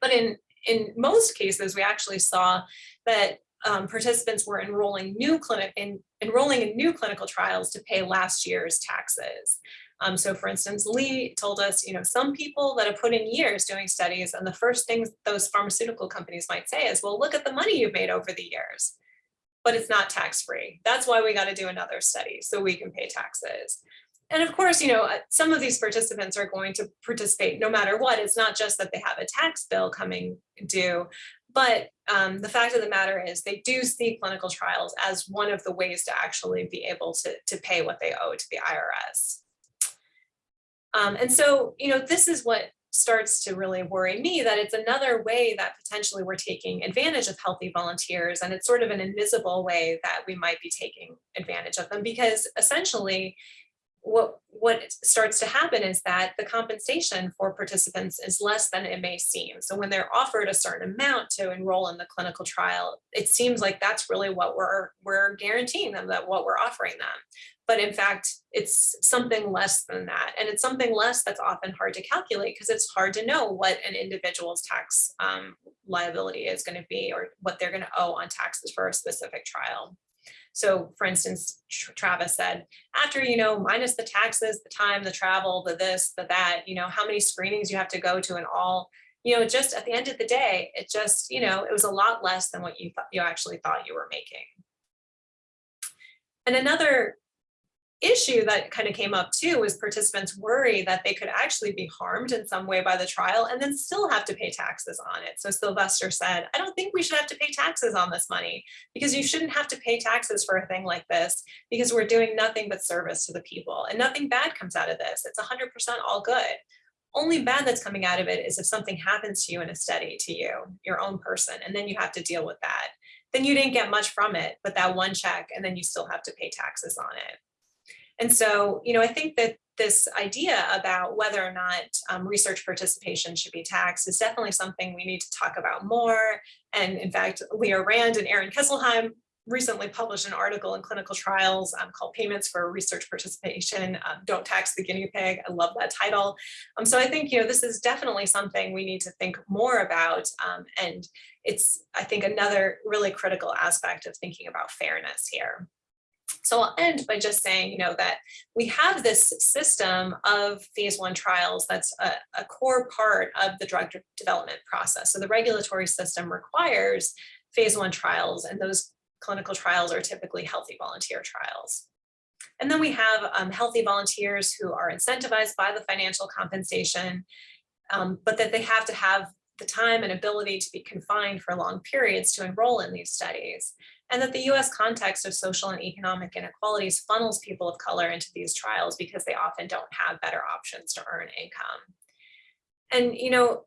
But in, in most cases, we actually saw that um, participants were enrolling new clinic in enrolling in new clinical trials to pay last year's taxes. Um, so for instance, Lee told us, you know, some people that have put in years doing studies and the first things those pharmaceutical companies might say is, well, look at the money you've made over the years. But it's not tax free. That's why we got to do another study so we can pay taxes. And of course, you know, uh, some of these participants are going to participate no matter what. It's not just that they have a tax bill coming due, but um, the fact of the matter is they do see clinical trials as one of the ways to actually be able to, to pay what they owe to the IRS. Um, and so, you know, this is what starts to really worry me that it's another way that potentially we're taking advantage of healthy volunteers and it's sort of an invisible way that we might be taking advantage of them because essentially what what starts to happen is that the compensation for participants is less than it may seem. So when they're offered a certain amount to enroll in the clinical trial, it seems like that's really what we're we're guaranteeing them that what we're offering them. But in fact, it's something less than that. And it's something less that's often hard to calculate because it's hard to know what an individual's tax um, liability is going to be or what they're going to owe on taxes for a specific trial. So for instance, Travis said, after, you know, minus the taxes, the time, the travel, the this, the that, you know, how many screenings you have to go to and all, you know, just at the end of the day, it just, you know, it was a lot less than what you thought you actually thought you were making. And another issue that kind of came up too was participants worry that they could actually be harmed in some way by the trial and then still have to pay taxes on it. So Sylvester said, I don't think we should have to pay taxes on this money because you shouldn't have to pay taxes for a thing like this because we're doing nothing but service to the people and nothing bad comes out of this. It's 100% all good. Only bad that's coming out of it is if something happens to you in a study to you, your own person, and then you have to deal with that. Then you didn't get much from it, but that one check, and then you still have to pay taxes on it. And so, you know, I think that this idea about whether or not um, research participation should be taxed is definitely something we need to talk about more. And in fact, Leah Rand and Aaron Kesselheim recently published an article in clinical trials um, called payments for research participation um, don't tax the guinea pig. I love that title. Um, so i think you know this is definitely something we need to think more about um, and it's i think another really critical aspect of thinking about fairness here so I'll end by just saying, you know, that we have this system of phase one trials that's a, a, core part of the drug development process. So the regulatory system requires phase one trials and those clinical trials are typically healthy volunteer trials. And then we have um, healthy volunteers who are incentivized by the financial compensation, um, but that they have to have the time and ability to be confined for long periods to enroll in these studies and that the US context of social and economic inequalities funnels people of color into these trials because they often don't have better options to earn income. And, you know,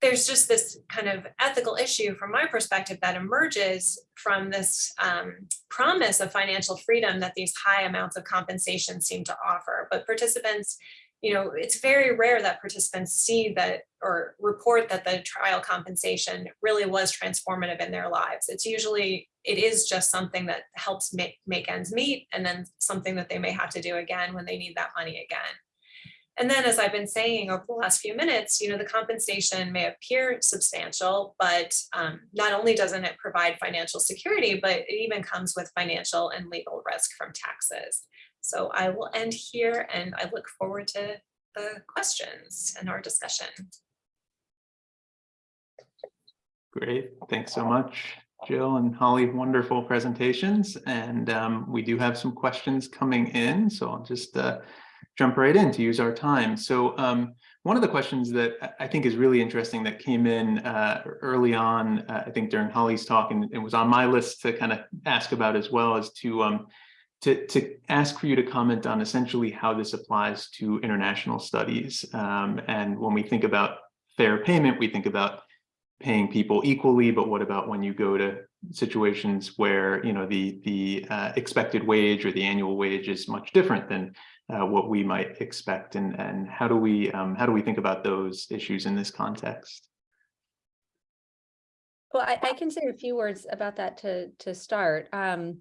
there's just this kind of ethical issue from my perspective that emerges from this um, promise of financial freedom that these high amounts of compensation seem to offer. But participants you know, it's very rare that participants see that or report that the trial compensation really was transformative in their lives. It's usually, it is just something that helps make, make ends meet and then something that they may have to do again when they need that money again. And then as I've been saying over the last few minutes, you know, the compensation may appear substantial, but um, not only doesn't it provide financial security, but it even comes with financial and legal risk from taxes. So I will end here and I look forward to the questions and our discussion. Great, thanks so much, Jill and Holly, wonderful presentations. And um, we do have some questions coming in, so I'll just uh, jump right in to use our time. So um, one of the questions that I think is really interesting that came in uh, early on, uh, I think during Holly's talk, and it was on my list to kind of ask about as well as to um, to, to ask for you to comment on essentially how this applies to international studies. Um, and when we think about fair payment, we think about paying people equally, but what about when you go to situations where you know the the uh, expected wage or the annual wage is much different than uh, what we might expect, and and how do we um, how do we think about those issues in this context? Well, I, I can say a few words about that to to start. Um,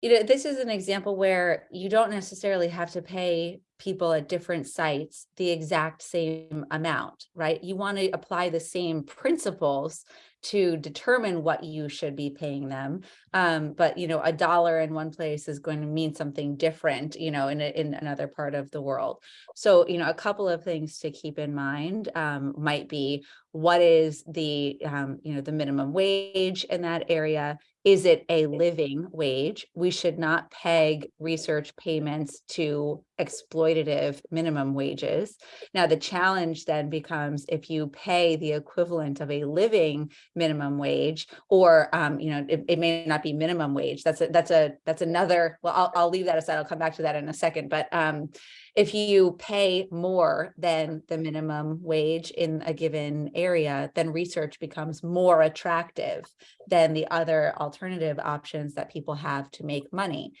you know, this is an example where you don't necessarily have to pay people at different sites the exact same amount, right? You want to apply the same principles to determine what you should be paying them. Um, but you know, a dollar in one place is going to mean something different, you know, in a, in another part of the world. So, you know, a couple of things to keep in mind um, might be what is the, um, you know, the minimum wage in that area? Is it a living wage? We should not peg research payments to exploitative minimum wages. Now, the challenge then becomes if you pay the equivalent of a living minimum wage, or um, you know, it, it may not be minimum wage. That's a that's a that's another. Well, I'll I'll leave that aside. I'll come back to that in a second. But um, if you pay more than the minimum wage in a given area, then research becomes more attractive than the other alternative options that people have to make money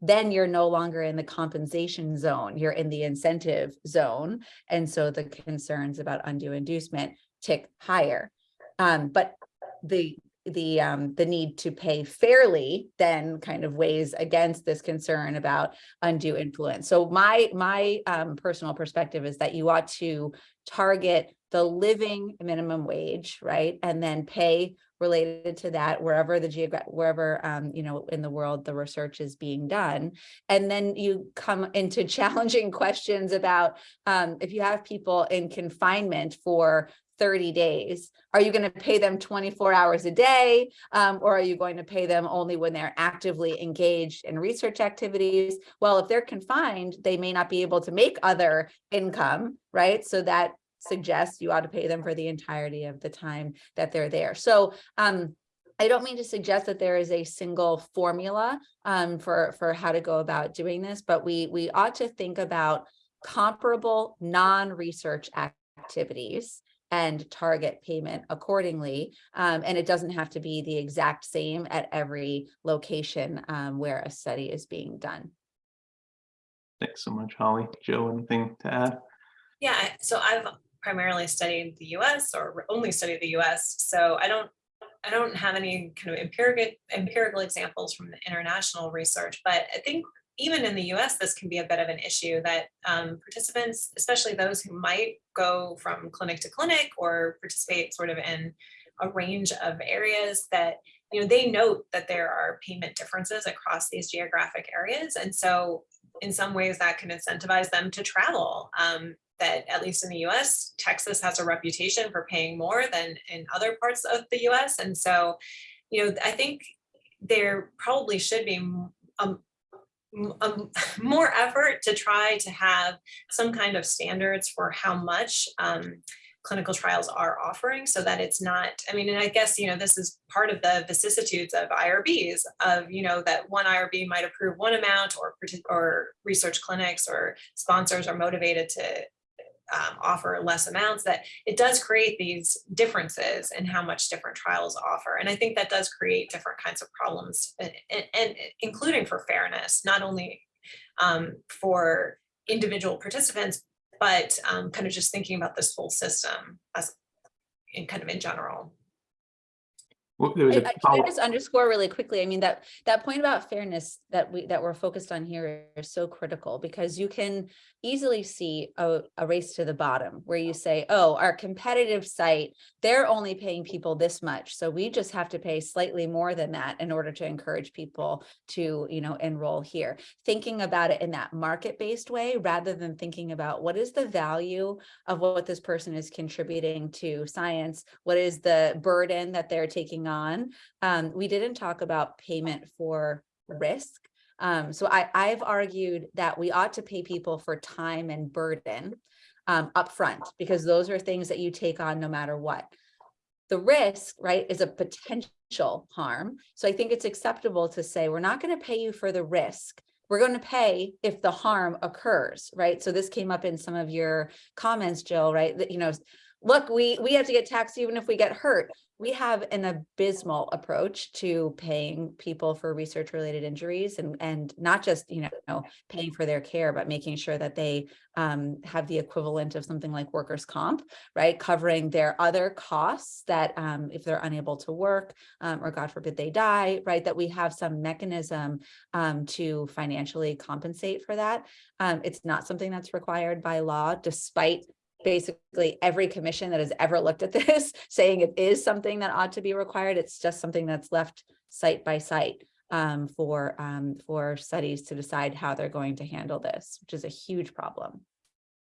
then you're no longer in the compensation zone, you're in the incentive zone. And so the concerns about undue inducement tick higher. Um, but the the um, the need to pay fairly then kind of weighs against this concern about undue influence. So my my um, personal perspective is that you ought to target the living minimum wage, right? And then pay related to that wherever the geograph wherever um, you know in the world the research is being done. And then you come into challenging questions about um, if you have people in confinement for 30 days are you going to pay them 24 hours a day? Um, or are you going to pay them only when they're actively engaged in research activities? Well if they're confined they may not be able to make other income right? So that suggests you ought to pay them for the entirety of the time that they're there. So um, I don't mean to suggest that there is a single formula um, for, for how to go about doing this, but we, we ought to think about comparable non-research activities and target payment accordingly. Um, and it doesn't have to be the exact same at every location um, where a study is being done. Thanks so much, Holly. Joe, anything to add? Yeah, so I've primarily studied the US or only studied the US. So I don't I don't have any kind of empirical empirical examples from the international research, but I think even in the US, this can be a bit of an issue that um, participants, especially those who might go from clinic to clinic or participate sort of in a range of areas that, you know, they note that there are payment differences across these geographic areas. And so in some ways that can incentivize them to travel um, that at least in the US, Texas has a reputation for paying more than in other parts of the US. And so, you know, I think there probably should be um, um, more effort to try to have some kind of standards for how much um, clinical trials are offering so that it's not, I mean, and I guess, you know, this is part of the vicissitudes of IRBs of, you know, that one IRB might approve one amount or, or research clinics or sponsors are motivated to um, offer less amounts that it does create these differences in how much different trials offer. And I think that does create different kinds of problems and, and, and including for fairness, not only um, for individual participants, but um, kind of just thinking about this whole system as in kind of in general. Well, there was I, a I- can I just underscore really quickly, I mean, that, that point about fairness that we, that we're focused on here is so critical because you can easily see a, a race to the bottom where you say, oh, our competitive site, they're only paying people this much. So we just have to pay slightly more than that in order to encourage people to, you know, enroll here. Thinking about it in that market-based way, rather than thinking about what is the value of what this person is contributing to science? What is the burden that they're taking on? Um, we didn't talk about payment for risk. Um, so I, I've argued that we ought to pay people for time and burden um, upfront because those are things that you take on no matter what. The risk, right, is a potential harm. So I think it's acceptable to say, we're not going to pay you for the risk. We're going to pay if the harm occurs, right? So this came up in some of your comments, Jill, right? That, you know, look, we, we have to get taxed even if we get hurt. We have an abysmal approach to paying people for research related injuries and, and not just, you know, paying for their care, but making sure that they um, have the equivalent of something like workers' comp, right? Covering their other costs that um, if they're unable to work um, or God forbid they die, right? That we have some mechanism um, to financially compensate for that. Um, it's not something that's required by law, despite basically every commission that has ever looked at this saying it is something that ought to be required. It's just something that's left site by site um, for um, for studies to decide how they're going to handle this, which is a huge problem.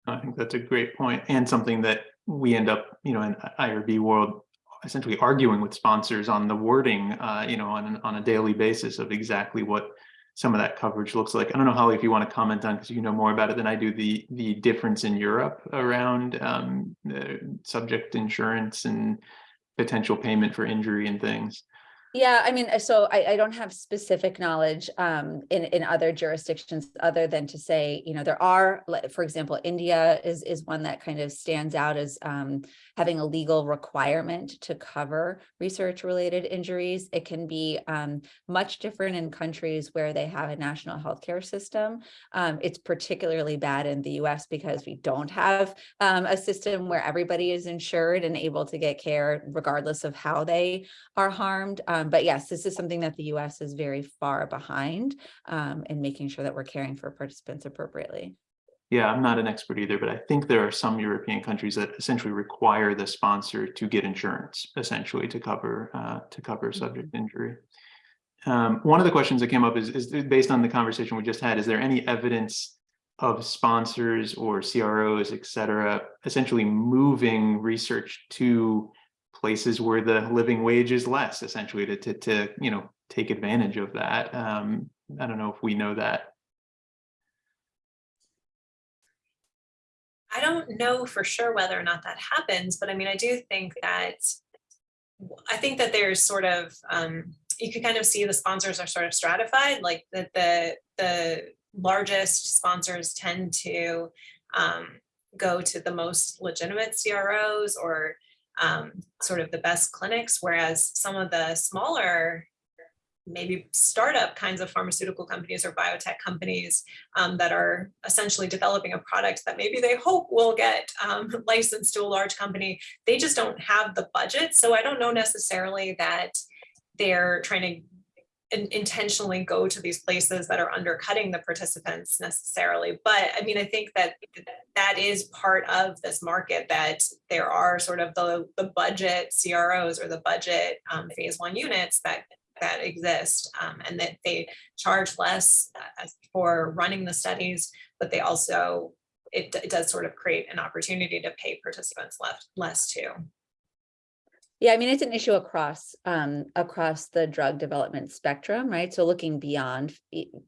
I think that's a great point and something that we end up, you know, in IRB world, essentially arguing with sponsors on the wording, uh, you know, on, on a daily basis of exactly what some of that coverage looks like. I don't know, Holly, if you want to comment on, because you know more about it than I do, the, the difference in Europe around um, subject insurance and potential payment for injury and things. Yeah, I mean, uh, so I, I don't have specific knowledge um, in, in other jurisdictions other than to say, you know, there are, for example, India is, is one that kind of stands out as um, having a legal requirement to cover research related injuries. It can be um, much different in countries where they have a national healthcare system. Um, it's particularly bad in the US because we don't have um, a system where everybody is insured and able to get care regardless of how they are harmed. Um, but yes, this is something that the US is very far behind um, in making sure that we're caring for participants appropriately. Yeah, I'm not an expert either, but I think there are some European countries that essentially require the sponsor to get insurance, essentially to cover uh, to cover subject injury. Um, one of the questions that came up is, is based on the conversation we just had, is there any evidence of sponsors or CROs, et cetera, essentially moving research to places where the living wage is less, essentially to, to, to you know, take advantage of that? Um, I don't know if we know that. I don't know for sure whether or not that happens, but I mean, I do think that I think that there's sort of um, you can kind of see the sponsors are sort of stratified, like that the the largest sponsors tend to um, go to the most legitimate CROs or um, sort of the best clinics, whereas some of the smaller maybe startup kinds of pharmaceutical companies or biotech companies um, that are essentially developing a product that maybe they hope will get um, licensed to a large company. They just don't have the budget. So I don't know necessarily that they're trying to intentionally go to these places that are undercutting the participants necessarily. But I mean, I think that that is part of this market that there are sort of the, the budget CROs or the budget um, phase one units that that exist um, and that they charge less uh, for running the studies, but they also, it, it does sort of create an opportunity to pay participants left less too. Yeah, I mean, it's an issue across um, across the drug development spectrum, right? So looking beyond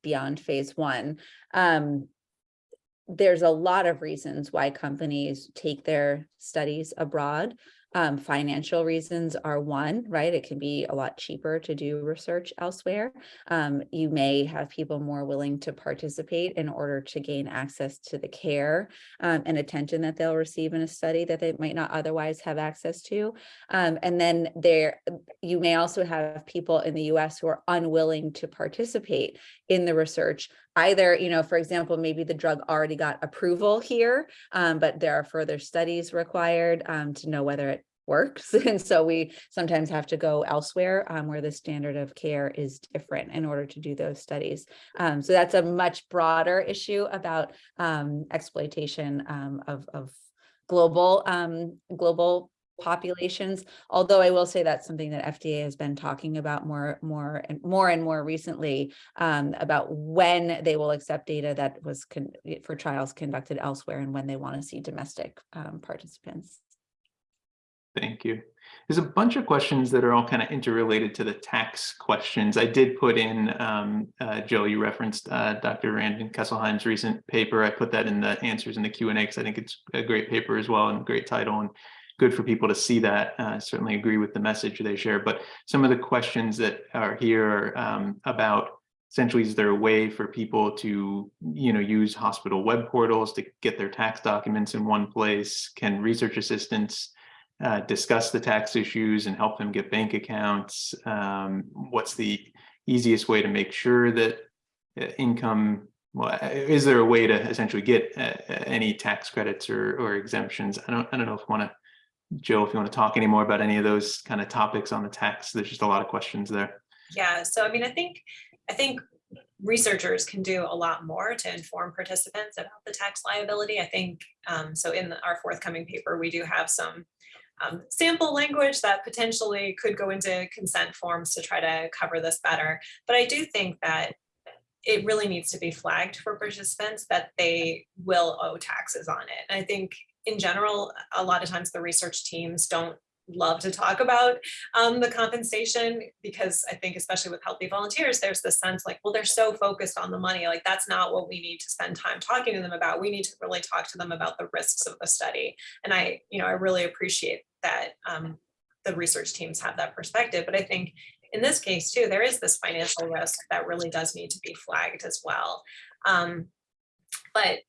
beyond phase one, um, there's a lot of reasons why companies take their studies abroad. Um, financial reasons are one, right? It can be a lot cheaper to do research elsewhere. Um, you may have people more willing to participate in order to gain access to the care um, and attention that they'll receive in a study that they might not otherwise have access to. Um, and then there, you may also have people in the US who are unwilling to participate in the research either, you know, for example, maybe the drug already got approval here, um, but there are further studies required um, to know whether it works. And so we sometimes have to go elsewhere um, where the standard of care is different in order to do those studies. Um, so that's a much broader issue about um, exploitation um, of, of global global populations. Although I will say that's something that FDA has been talking about more, more and more and more recently um, about when they will accept data that was for trials conducted elsewhere and when they want to see domestic um, participants. Thank you. There's a bunch of questions that are all kind of interrelated to the tax questions. I did put in, um, uh, Joe, you referenced uh, Dr. Rand Kesselheim's recent paper. I put that in the answers in the Q&A because I think it's a great paper as well and great title and good for people to see that. Uh, certainly agree with the message they share. But some of the questions that are here um, about essentially is there a way for people to you know use hospital web portals to get their tax documents in one place? Can research assistants uh, discuss the tax issues and help them get bank accounts. Um, what's the easiest way to make sure that uh, income, well, uh, is there a way to essentially get uh, any tax credits or, or exemptions? I don't, I don't know if want to, Jill, if you want to talk any more about any of those kind of topics on the tax, there's just a lot of questions there. Yeah, so I mean, I think, I think researchers can do a lot more to inform participants about the tax liability. I think, um, so in our forthcoming paper, we do have some um, sample language that potentially could go into consent forms to try to cover this better. But I do think that it really needs to be flagged for participants that they will owe taxes on it. And I think in general, a lot of times the research teams don't love to talk about um, the compensation because I think especially with healthy volunteers, there's this sense like, well, they're so focused on the money, like that's not what we need to spend time talking to them about. We need to really talk to them about the risks of the study. And I, you know, I really appreciate that um, the research teams have that perspective. But I think in this case too, there is this financial risk that really does need to be flagged as well. Um, but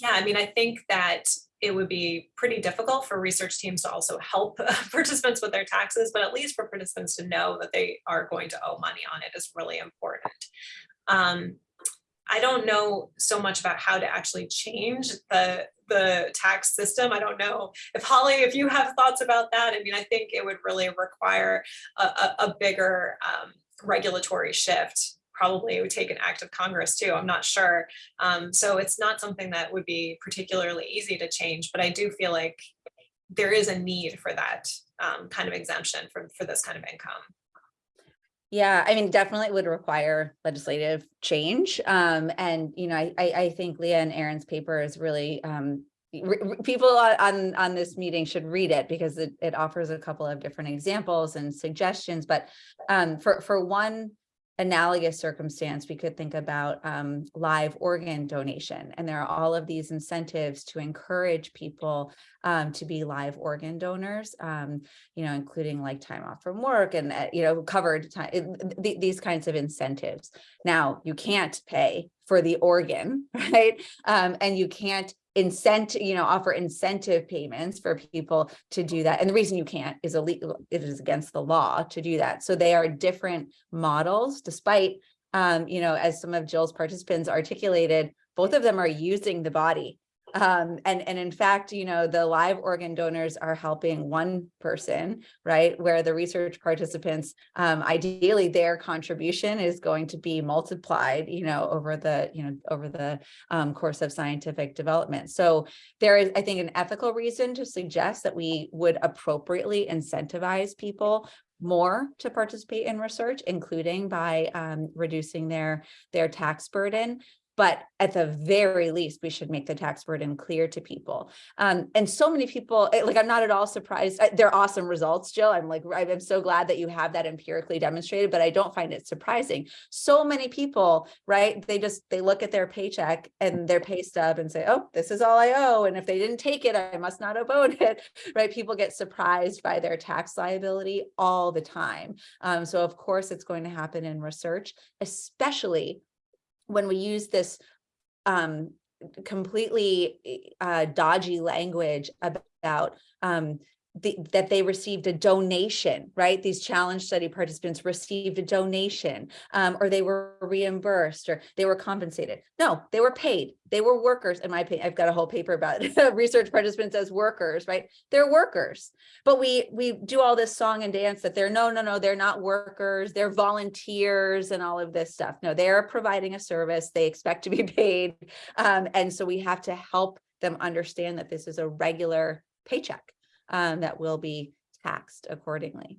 yeah, I mean, I think that it would be pretty difficult for research teams to also help participants with their taxes, but at least for participants to know that they are going to owe money on it is really important. Um, I don't know so much about how to actually change the the tax system. I don't know if Holly, if you have thoughts about that. I mean, I think it would really require a, a, a bigger um, regulatory shift probably it would take an act of Congress too. I'm not sure. Um, so it's not something that would be particularly easy to change, but I do feel like there is a need for that um, kind of exemption for, for this kind of income. Yeah, I mean, definitely would require legislative change. Um, and, you know, I, I, think Leah and Aaron's paper is really, um, people on, on, on this meeting should read it because it, it offers a couple of different examples and suggestions. But um, for, for one analogous circumstance, we could think about um, live organ donation. And there are all of these incentives to encourage people um, to be live organ donors, um, you know, including like time off from work and, uh, you know, covered time, th- these kinds of incentives. Now, you can't pay for the organ, right? Um, and you can't incent, you know, offer incentive payments for people to do that. And the reason you can't is illegal, it is against the law to do that. So they are different models, despite, um, you know, as some of Jill's participants articulated, both of them are using the body. Um, and, and in fact, you know, the live organ donors are helping one person, right? Where the research participants, um, ideally their contribution is going to be multiplied, you know, over the, you know, over the um, course of scientific development. So there is, I think, an ethical reason to suggest that we would appropriately incentivize people more to participate in research, including by um, reducing their, their tax burden. But at the very least, we should make the tax burden clear to people. Um, and so many people, eh, like, I'm not at all surprised. uh, They're awesome results, Jill. I'm like, I'm I'm so glad that you have that empirically demonstrated, but I don't find it surprising. So many people, right? They just, they look at their paycheck and their pay stub and say, oh, this is all I owe. And if they didn't take it, I must not have owed it, right? People get surprised by their tax liability all the time. Um, so of course, it's going to happen in research, especially when we use this um, completely uh, dodgy language about um, the, that they received a donation, right? These challenge study participants received a donation, um, or they were reimbursed, or they were compensated. No, they were paid. They were workers. In my opinion, I've got a whole paper about research participants as workers, right? They're workers, but we we do all this song and dance that they're no, no, no, they're not workers. They're volunteers and all of this stuff. No, they're providing a service. They expect to be paid, um, and so we have to help them understand that this is a regular paycheck um, that will be taxed accordingly.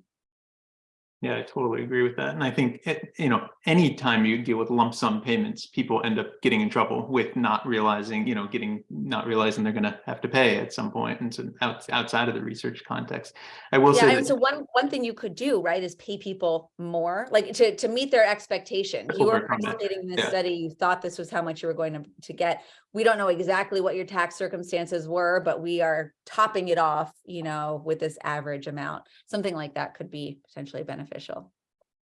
Yeah, I totally agree with that. And I think, it- you know, anytime you deal with lump sum payments, people end up getting in trouble with not realizing, you know, getting, not realizing they're gonna have to pay at some point. And so out, outside of the research context, I will Yeah, say that, so one, one thing you could do, right, is pay people more, like to, to meet their expectation. You were participating in this yeah. study, you thought this was how much you were going to, to get. We don't know exactly what your tax circumstances were, but we are topping it off, you know, with this average amount. Something like that could be potentially beneficial.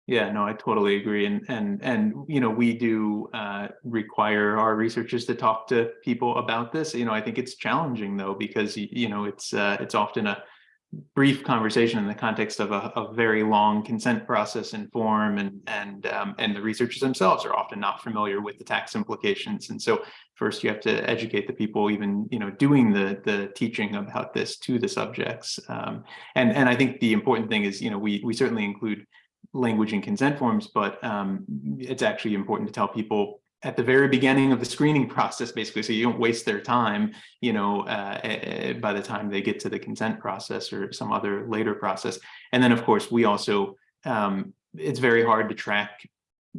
Yeah, no, I totally agree. And, and, and, you know, we do uh, require our researchers to talk to people about this. You know, I think it's challenging though, because, you know, it's, uh, it's often a, brief conversation in the context of a, a very long consent process and form and and um, and the researchers themselves are often not familiar with the tax implications and so first you have to educate the people even you know doing the the teaching about this to the subjects um, and and I think the important thing is you know we we certainly include language and consent forms but um, it's actually important to tell people at the very beginning of the screening process, basically, so you don't waste their time, you know, uh, uh, by the time they get to the consent process or some other later process. And then, of course, we also, um, it's very hard to track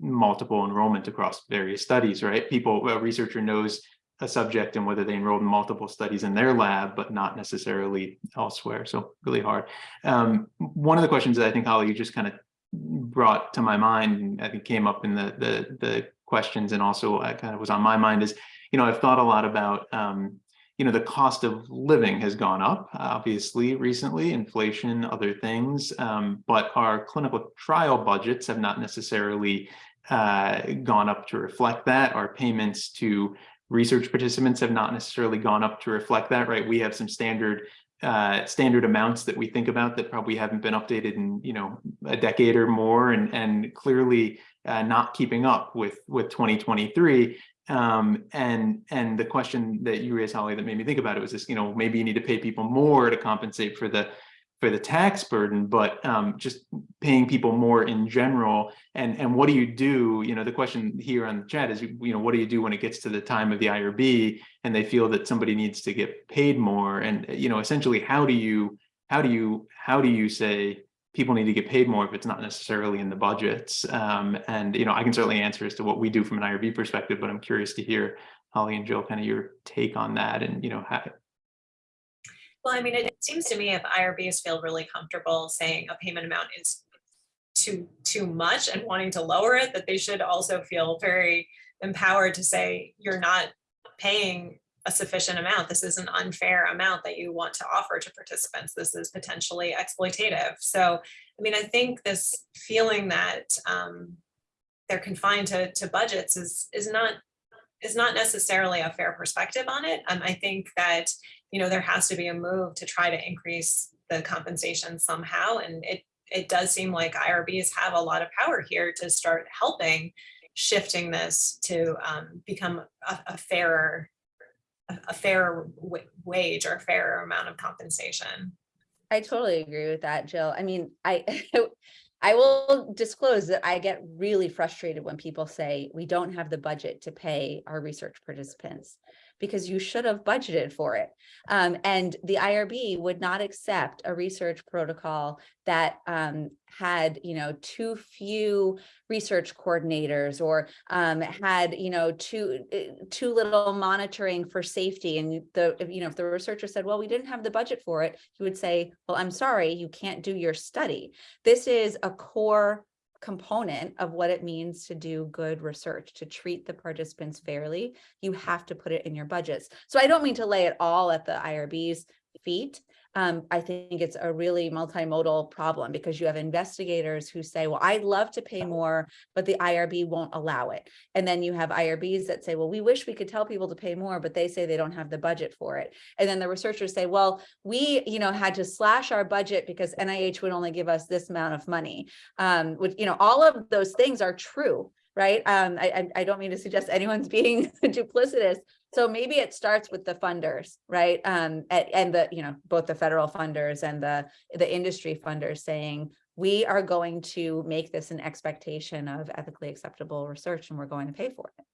multiple enrollment across various studies, right? People, a researcher knows a subject and whether they enrolled in multiple studies in their lab, but not necessarily elsewhere. So really hard. Um, one of the questions that I think Holly, you just kind of brought to my mind, I think came up in the the the questions and also uh, kind of was on my mind is, you know, I've thought a lot about, um, you know, the cost of living has gone up, obviously, recently, inflation, other things, um, but our clinical trial budgets have not necessarily uh, gone up to reflect that. Our payments to research participants have not necessarily gone up to reflect that, right? We have some standard uh, standard amounts that we think about that probably haven't been updated in you know a decade or more and and clearly uh, not keeping up with with 2023 um, and and the question that you raised Holly that made me think about it was this you know maybe you need to pay people more to compensate for the for the tax burden, but um, just paying people more in general. And, and what do you do? You know, the question here on the chat is, you know, what do you do when it gets to the time of the IRB and they feel that somebody needs to get paid more? And, you know, essentially, how do you, how do you, how do you say people need to get paid more if it's not necessarily in the budgets? Um, and, you know, I can certainly answer as to what we do from an IRB perspective, but I'm curious to hear Holly and Jill, kind of your take on that and, you know, how, Well, I mean, it seems to me if IRBs feel really comfortable saying a payment amount is too, too much and wanting to lower it, that they should also feel very empowered to say, you're not paying a sufficient amount. This is an unfair amount that you want to offer to participants. This is potentially exploitative. So, I mean, I think this feeling that um, they're confined to, to budgets is, is not is not necessarily a fair perspective on it. Um, I think that you know, there has to be a move to try to increase the compensation somehow. And it, it does seem like IRBs have a lot of power here to start helping shifting this to um, become a, a fairer, a, fairer wage or a fairer amount of compensation. I totally agree with that, Jill. I mean, I I will disclose that I get really frustrated when people say we don't have the budget to pay our research participants because you should have budgeted for it. Um, and the IRB would not accept a research protocol that um, had, you know, too few research coordinators or um, had, you know, too eh, too little monitoring for safety. And the, you know, if the researcher said, well, we didn't have the budget for it, he would say, well, I'm sorry, you can't do your study. This is a core component of what it means to do good research, to treat the participants fairly, you have to put it in your budgets. So I don't mean to lay it all at the IRB's feet, um, I think it's a really multimodal problem because you have investigators who say, well, I'd love to pay more, but the IRB won't allow it. And then you have IRBs that say, well, we wish we could tell people to pay more, but they say they don't have the budget for it. And then the researchers say, well, we, you know, had to slash our budget because NIH would only give us this amount of money. Um, which, you know, all of those things are true right? Um, I, I don't mean to suggest anyone's being duplicitous, so maybe it starts with the funders, right? Um, and, and the, you know, both the federal funders and the, the industry funders saying, we are going to make this an expectation of ethically acceptable research and we're going to pay for it.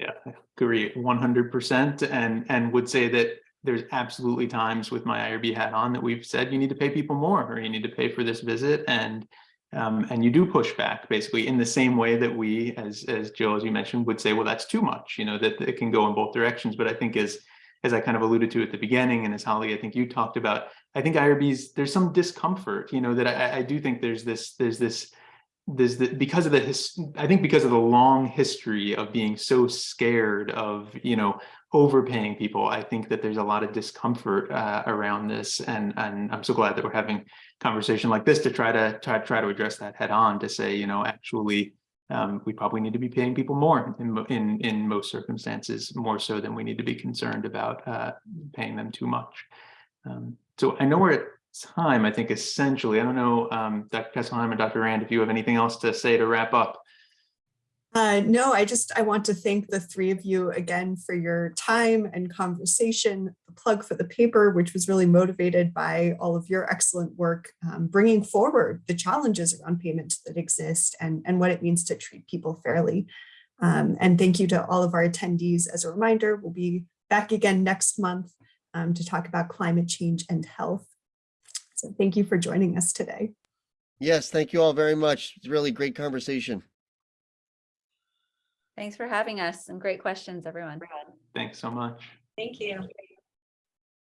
Yeah, I agree 100% and, and would say that there's absolutely times with my IRB hat on that we've said you need to pay people more or you need to pay for this visit and um, and you do push back basically in the same way that we, as, as Jill, as you mentioned, would say, well, that's too much, you know, that it can go in both directions. But I think as, as I kind of alluded to at the beginning, and as Holly, I think you talked about, I think IRBs, there's some discomfort, you know, that I, I do think there's this, there's this, there's the, because of the, his, I think because of the long history of being so scared of, you know, overpaying people, I think that there's a lot of discomfort uh, around this. And, and I'm so glad that we're having conversation like this to try to try, try to address that head on to say, you know, actually, um, we probably need to be paying people more in, in, in most circumstances, more so than we need to be concerned about uh, paying them too much. Um, so I know we're at time, I think essentially, I don't know, um, Dr. Kesselheim and Dr. Rand, if you have anything else to say to wrap up. Uh, no, I just, I want to thank the three of you again for your time and conversation. The plug for the paper, which was really motivated by all of your excellent work, um, bringing forward the challenges around payments that exist and, and what it means to treat people fairly. Um, and thank you to all of our attendees. As a reminder, we'll be back again next month um, to talk about climate change and health. So thank you for joining us today. Yes, thank you all very much. It's really great conversation. Thanks for having us and great questions, everyone. Thanks so much. Thank you.